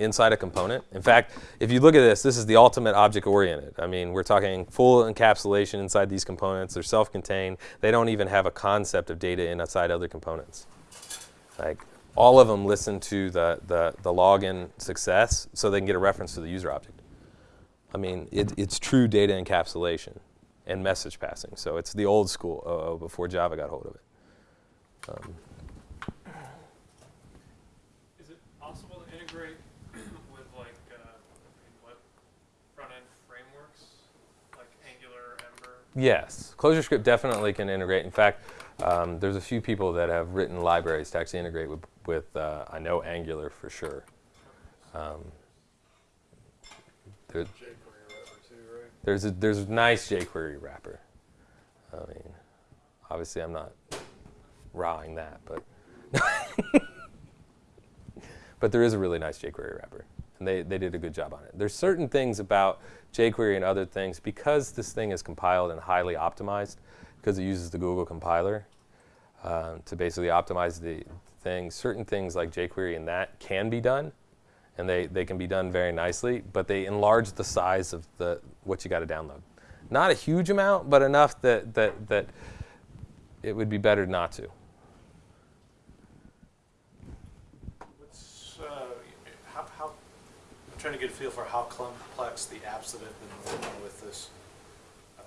inside a component. In fact, if you look at this, this is the ultimate object-oriented. I mean, we're talking full encapsulation inside these components. They're self-contained. They don't even have a concept of data inside other components. Like all of them listen to the, the, the login success so they can get a reference to the user object. I mean, it, it's true data encapsulation and message passing. So it's the old school OO before Java got hold of it. Um, Is it possible to integrate with like, uh, I mean, what, front-end frameworks, like Angular, Ember? Yes, ClojureScript definitely can integrate. In fact, um, there's a few people that have written libraries to actually integrate with, with uh, I know Angular for sure. Um, there, jQuery wrapper too, right? there's a there's a nice jQuery wrapper. I mean, obviously I'm not rawing that, but but there is a really nice jQuery wrapper, and they they did a good job on it. There's certain things about jQuery and other things because this thing is compiled and highly optimized because it uses the Google compiler um, to basically optimize the thing. Certain things like jQuery and that can be done, and they, they can be done very nicely, but they enlarge the size of the what you got to download. Not a huge amount, but enough that, that, that it would be better not to. What's, uh, how, how, I'm trying to get a feel for how complex the apps that have been working with this, um,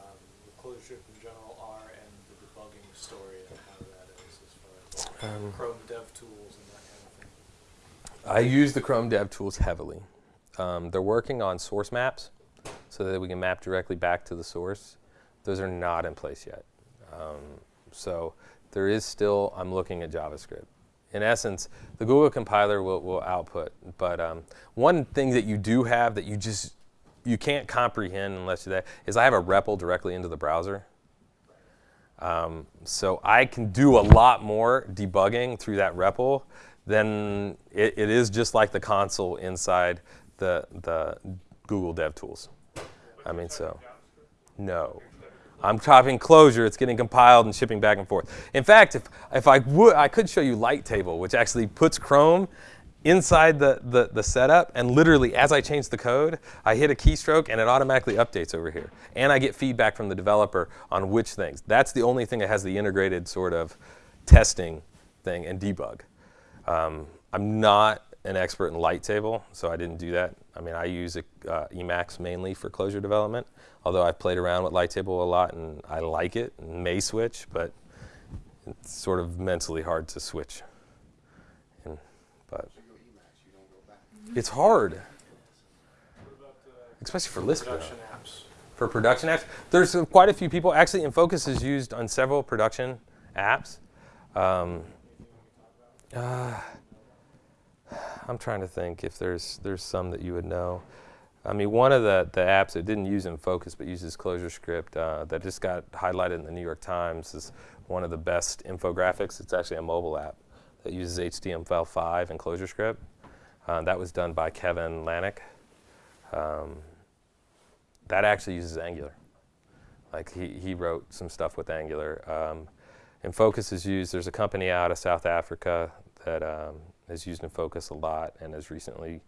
ClojureScript in general are and the debugging story and how that is as far as Um, Chrome dev tools and that kind of thing. I use the Chrome Dev Tools heavily. Um, they're working on source maps so that we can map directly back to the source. Those are not in place yet. Um, so there is still, I'm looking at JavaScript. In essence, the Google compiler will, will output, but um, one thing that you do have that you just, you can't comprehend unless you're that, is I have a REPL directly into the browser. Um, so I can do a lot more debugging through that REPL than it, it is just like the console inside the, the Google DevTools. I mean, so, no. I'm typing Clojure, it's getting compiled and shipping back and forth. In fact, if, if I would, I could show you Light Table, which actually puts Chrome inside the, the, the setup, and literally as I change the code, I hit a keystroke and it automatically updates over here. And I get feedback from the developer on which things. That's the only thing that has the integrated sort of testing thing and debug. Um, I'm not an expert in light table, so I didn't do that. I mean, I use uh, Emacs mainly for Clojure development, although I've played around with light table a lot and I like it and may switch, but it's sort of mentally hard to switch. And, but it's hard, about, uh, especially for Lisp. production apps? for production apps. There's uh, quite a few people. Actually, Enfocus is used on several production apps. Um, uh, I'm trying to think if there's there's some that you would know. I mean, one of the, the apps that didn't use Enfocus but uses ClojureScript uh, that just got highlighted in the New York Times is one of the best infographics. It's actually a mobile app that uses HTML5 and ClojureScript. Uh, that was done by Kevin Lynagh. Um, that actually uses Angular. Like he, he wrote some stuff with Angular. Um, Enfocus is used, there's a company out of South Africa that um, has used Enfocus a lot and has recently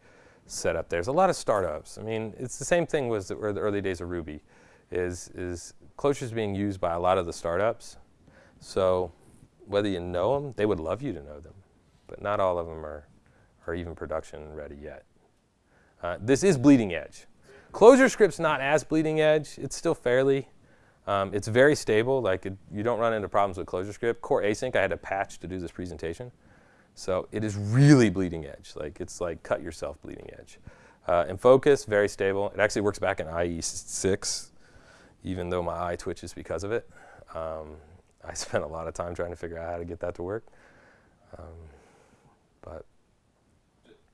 set up. There's a lot of startups. I mean, it's the same thing with the, the early days of Ruby, is, is Clojure is being used by a lot of the startups. So whether you know them, they would love you to know them. But not all of them are, are even production ready yet. Uh, this is bleeding edge. ClojureScript's not as bleeding edge. It's still fairly. Um, it's very stable. Like it, you don't run into problems with Closure script. Core Async, I had to patch to do this presentation. So it is really bleeding edge. Like it's like cut yourself bleeding edge. Uh, Enfocus, very stable. It actually works back in IE6, even though my eye twitches because of it. Um, I spent a lot of time trying to figure out how to get that to work. Um, but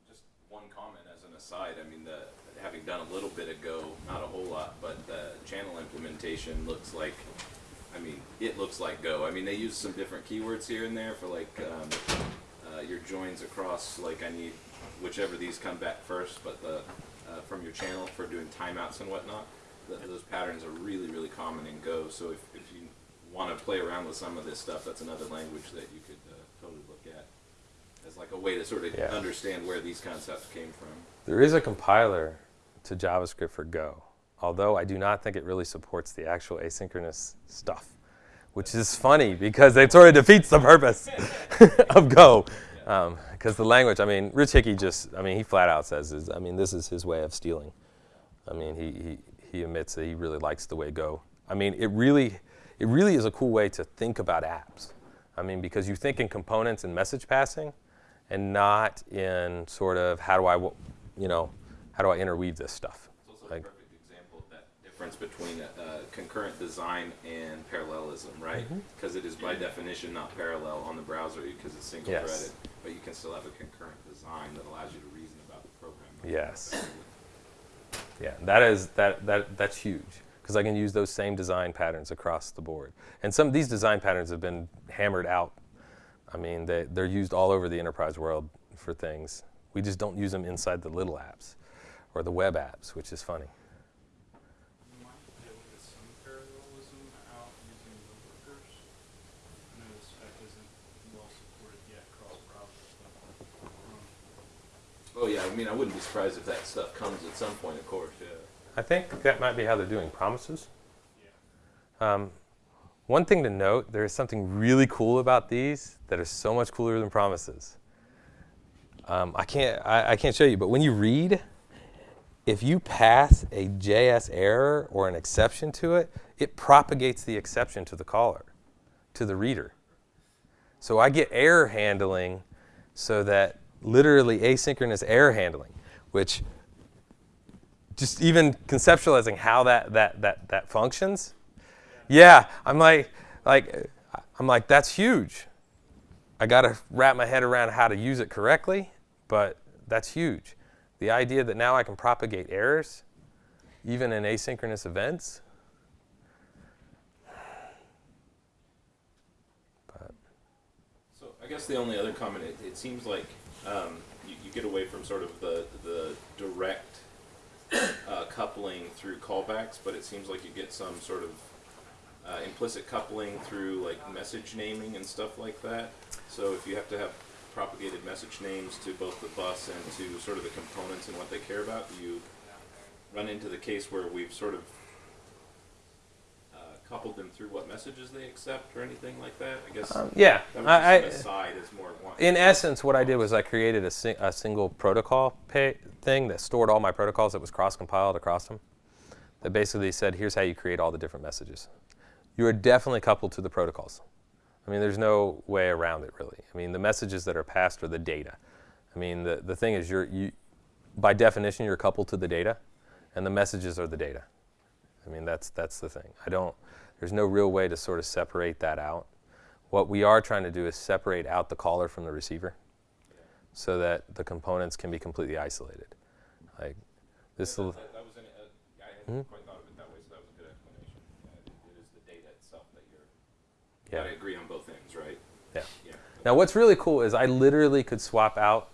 just one comment as an aside, I mean, the, having done a little bit of Go, not a whole lot, but the channel implementation looks like, I mean, it looks like Go. I mean, they use some different keywords here and there for like um, uh, your joins across, like I need whichever these come back first, but the uh, from your channel for doing timeouts and whatnot. Th those patterns are really, really common in Go. So if, if you want to play around with some of this stuff, that's another language that you could uh, totally look at as like a way to sort of Yeah. understand where these concepts came from. There is a compiler to JavaScript for Go, although I do not think it really supports the actual asynchronous stuff, which is funny because it sort of defeats the purpose of Go. Because um, the language, I mean, Rich Hickey just, I mean, he flat out says, is, I mean, this is his way of stealing. I mean, he, he, he admits that he really likes the way Go. I mean, it really, it really is a cool way to think about apps. I mean, because you think in components and message passing, and not in sort of how do I, you know, how do I interweave this stuff? It's also Like- a perfect example of that difference between uh, concurrent design and parallelism, right? Mm-hmm. Because it is by definition not parallel on the browser because it's single Yes. threaded, but you can still have a concurrent design that allows you to reason about the program. much Yes. Yeah, that is that that that's huge because I can use those same design patterns across the board. And some of these design patterns have been hammered out. I mean, they they're used all over the enterprise world for things. We just don't use them inside the little apps or the web apps, which is funny. You might be able to get some parallelism out using the workers. I know this spec isn't well supported yet cross browsers, but um, Oh yeah, I mean, I wouldn't be surprised if that stuff comes at some point, of course. Yeah. I think that might be how they're doing promises. yeah. Um, one thing to note, there is something really cool about these that is so much cooler than promises. Um, I can't I, I can't show you, but when you read, if you pass a JS error or an exception to it, it propagates the exception to the caller, to the reader. So I get error handling so that literally asynchronous error handling, which just even conceptualizing how that, that, that, that functions, yeah, I'm like, like, I'm like, that's huge. I got to wrap my head around how to use it correctly, but that's huge. The idea that now I can propagate errors, even in asynchronous events. But So I guess the only other comment, it, it seems like um, you, you get away from sort of the the direct uh, coupling through callbacks, but it seems like you get some sort of uh, implicit coupling through like message naming and stuff like that. So if you have to have propagated message names to both the bus and to sort of the components and what they care about, you run into the case where we've sort of coupled them through what messages they accept or anything like that. I guess. um, yeah, That was I, just I, an aside is more one. in essence, what I did was I created a, sing, a single protocol thing that stored all my protocols that was cross-compiled across them. That basically said, here's how you create all the different messages. You are definitely coupled to the protocols. I mean, there's no way around it, really. I mean, the messages that are passed are the data. I mean, the, the thing is, you're, you, by definition, you're coupled to the data, and the messages are the data. I mean, that's, that's the thing. I don't, there's no real way to sort of separate that out. What we are trying to do is separate out the caller from the receiver so that the components can be completely isolated. Like this that, little, that, that was an, uh, I hadn't Mhm. quite thought of it that way, so that was a good explanation. It, is the data itself that you're. yeah. Gotta agree on both ends, right? Yeah. Yeah. Now, what's really cool is I literally could swap out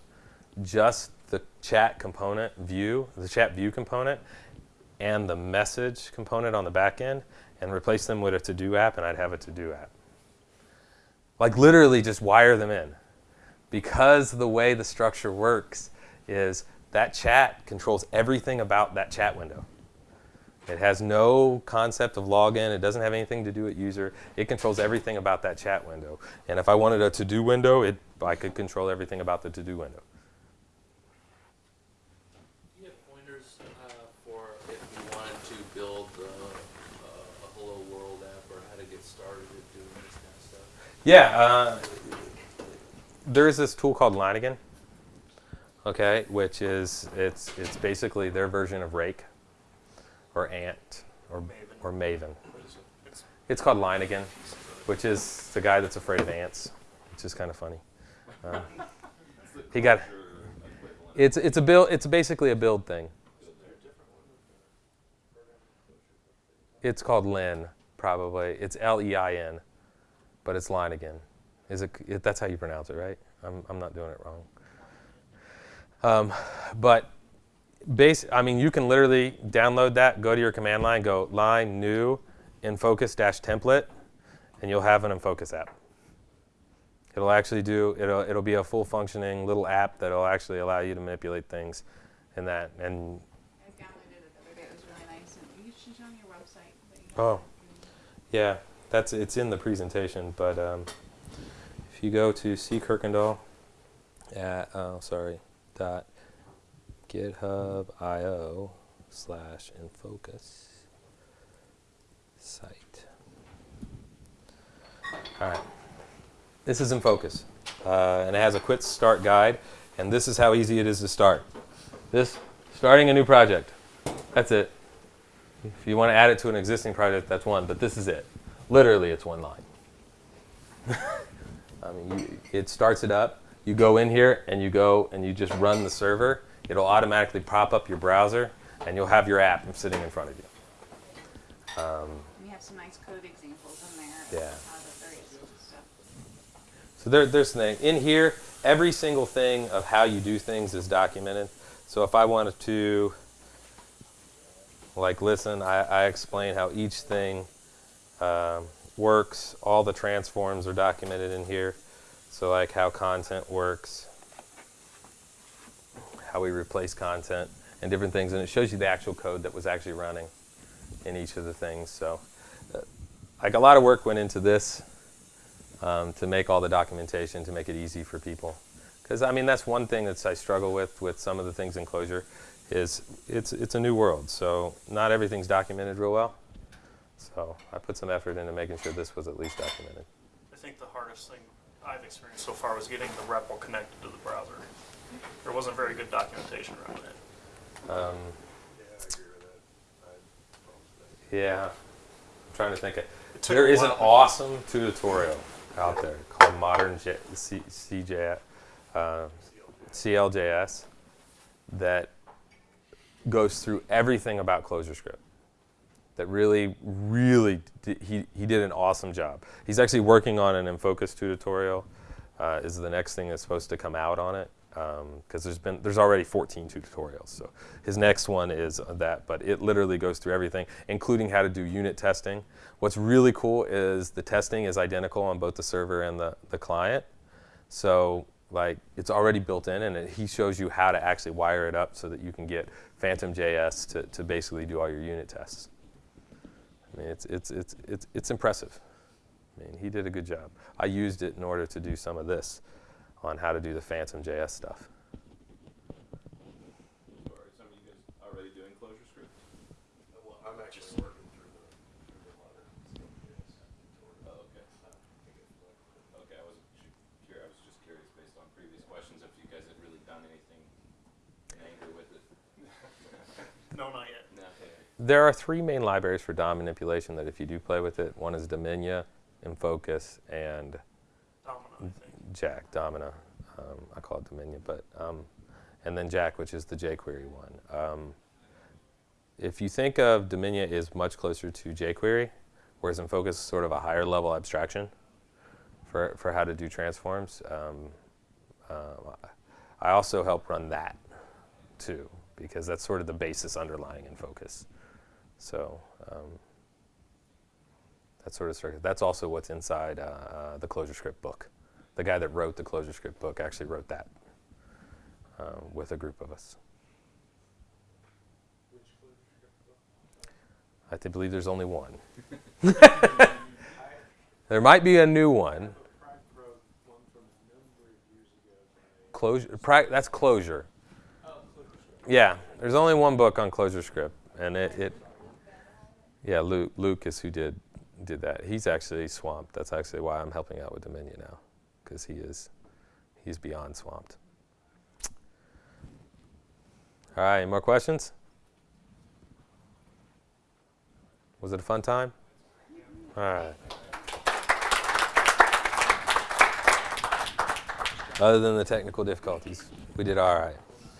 just the chat component view, the chat view component, and the message component on the back end, and replace them with a to-do app, and I'd have a to-do app. Like literally just wire them in. Because the way the structure works is that chat controls everything about that chat window. It has no concept of login. It doesn't have anything to do with user. It controls everything about that chat window. And if I wanted a to-do window, it, I could control everything about the to-do window. Do you have pointers uh, for if you wanted to build uh, uh, a Hello World app or how to get started at doing this kind of stuff? Yeah, uh, there's this tool called Leiningen, okay, which is it's it's basically their version of Rake, or Ant, or or Maven. It's called Leiningen, which is the guy that's afraid of ants, which is kind of funny. Uh, he got It's it's a build. It's basically a build thing. It's called Lein, probably. It's L E I N, but it's Leiningen. Is it, it? That's how you pronounce it, right? I'm I'm not doing it wrong. Um, but base. I mean, you can literally download that. Go to your command line. Go line new enfocus dash template, and you'll have an Enfocus app. It'll actually do, it'll, it'll be a full functioning little app that'll actually allow you to manipulate things in that. And, I downloaded it the other day. It was really nice. And you should show on your website. You Oh. yeah, that's, it's in the presentation, but um, if you go to C. Kirkendall at, oh, sorry, dot github.io slash enfocus site. All right. This is Enfocus, uh, and it has a quick start guide, and this is how easy it is to start. This, starting a new project. That's it. If you want to add it to an existing project, that's one, but this is it. Literally, it's one line. I mean, you, it starts it up. You go in here and you go and you just run the server. It'll automatically pop up your browser, and you'll have your app sitting in front of you. Um, We have some nice code examples in there. Yeah. Of how the various stuff. So there, there's the thing. In here, every single thing of how you do things is documented. So if I wanted to, like, listen, I, I explain how each thing um, works. All the transforms are documented in here. So like how content works, how we replace content, and different things. And it shows you the actual code that was actually running in each of the things. So uh, like a lot of work went into this um, to make all the documentation to make it easy for people. Because I mean that's one thing that I struggle with with some of the things in Clojure is it's it's a new world, so not everything's documented real well. So I put some effort into making sure this was at least documented. I think the hardest thing I've experienced so far was getting the REPL connected to the browser. There wasn't very good documentation around it. Um, yeah, I'm trying to think. Of, It took there is an awesome tutorial out there called Modern J- C- CJ, uh, CLJS that goes through everything about ClojureScript. That really, really, he, he did an awesome job. He's actually working on an Enfocus tutorial. Uh, is the next thing that's supposed to come out on it because there's been there's already 14 tutorials. So his next one is that, but it literally goes through everything, including how to do unit testing. What's really cool is the testing is identical on both the server and the, the client. So like it's already built in, and it, he shows you how to actually wire it up so that you can get Phantom JS to, to basically do all your unit tests. Mean, it's it's it's it's it's impressive. I mean, he did a good job. I used it in order to do some of this on how to do the Phantom JS stuff. So are some of you guys already doing ClojureScript? Well, I'm actually working through the, through the modern Oh, okay. Okay, I was curious, I was just curious based on previous questions if you guys had really done anything in anger with it. No, not yet. No, okay. There are three main libraries for DOM manipulation that if you do play with it, one is Domina, Enfocus, and Domino, I. Jack, Domina. Um, I call it Dominion, but um, and then Jack, which is the jQuery one. Um, if you think of Dominion is much closer to jQuery, whereas Enfocus is sort of a higher level abstraction for for how to do transforms. Um, uh, I also help run that too because that's sort of the basis underlying Enfocus. So. Um, that sort of structure. That's also what's inside uh, uh, the ClojureScript book. The guy that wrote the ClojureScript book actually wrote that uh, with a group of us. I believe there's only one. there might be a new one. Closure. That's Closure. Yeah, there's only one book on ClojureScript, and it, it yeah, Luke, Luke is who did did that. He's actually swamped. That's actually why I'm helping out with Dominion now, because he is he's beyond swamped. All right, any more questions? Was it a fun time? All right. Other than the technical difficulties, we did all right.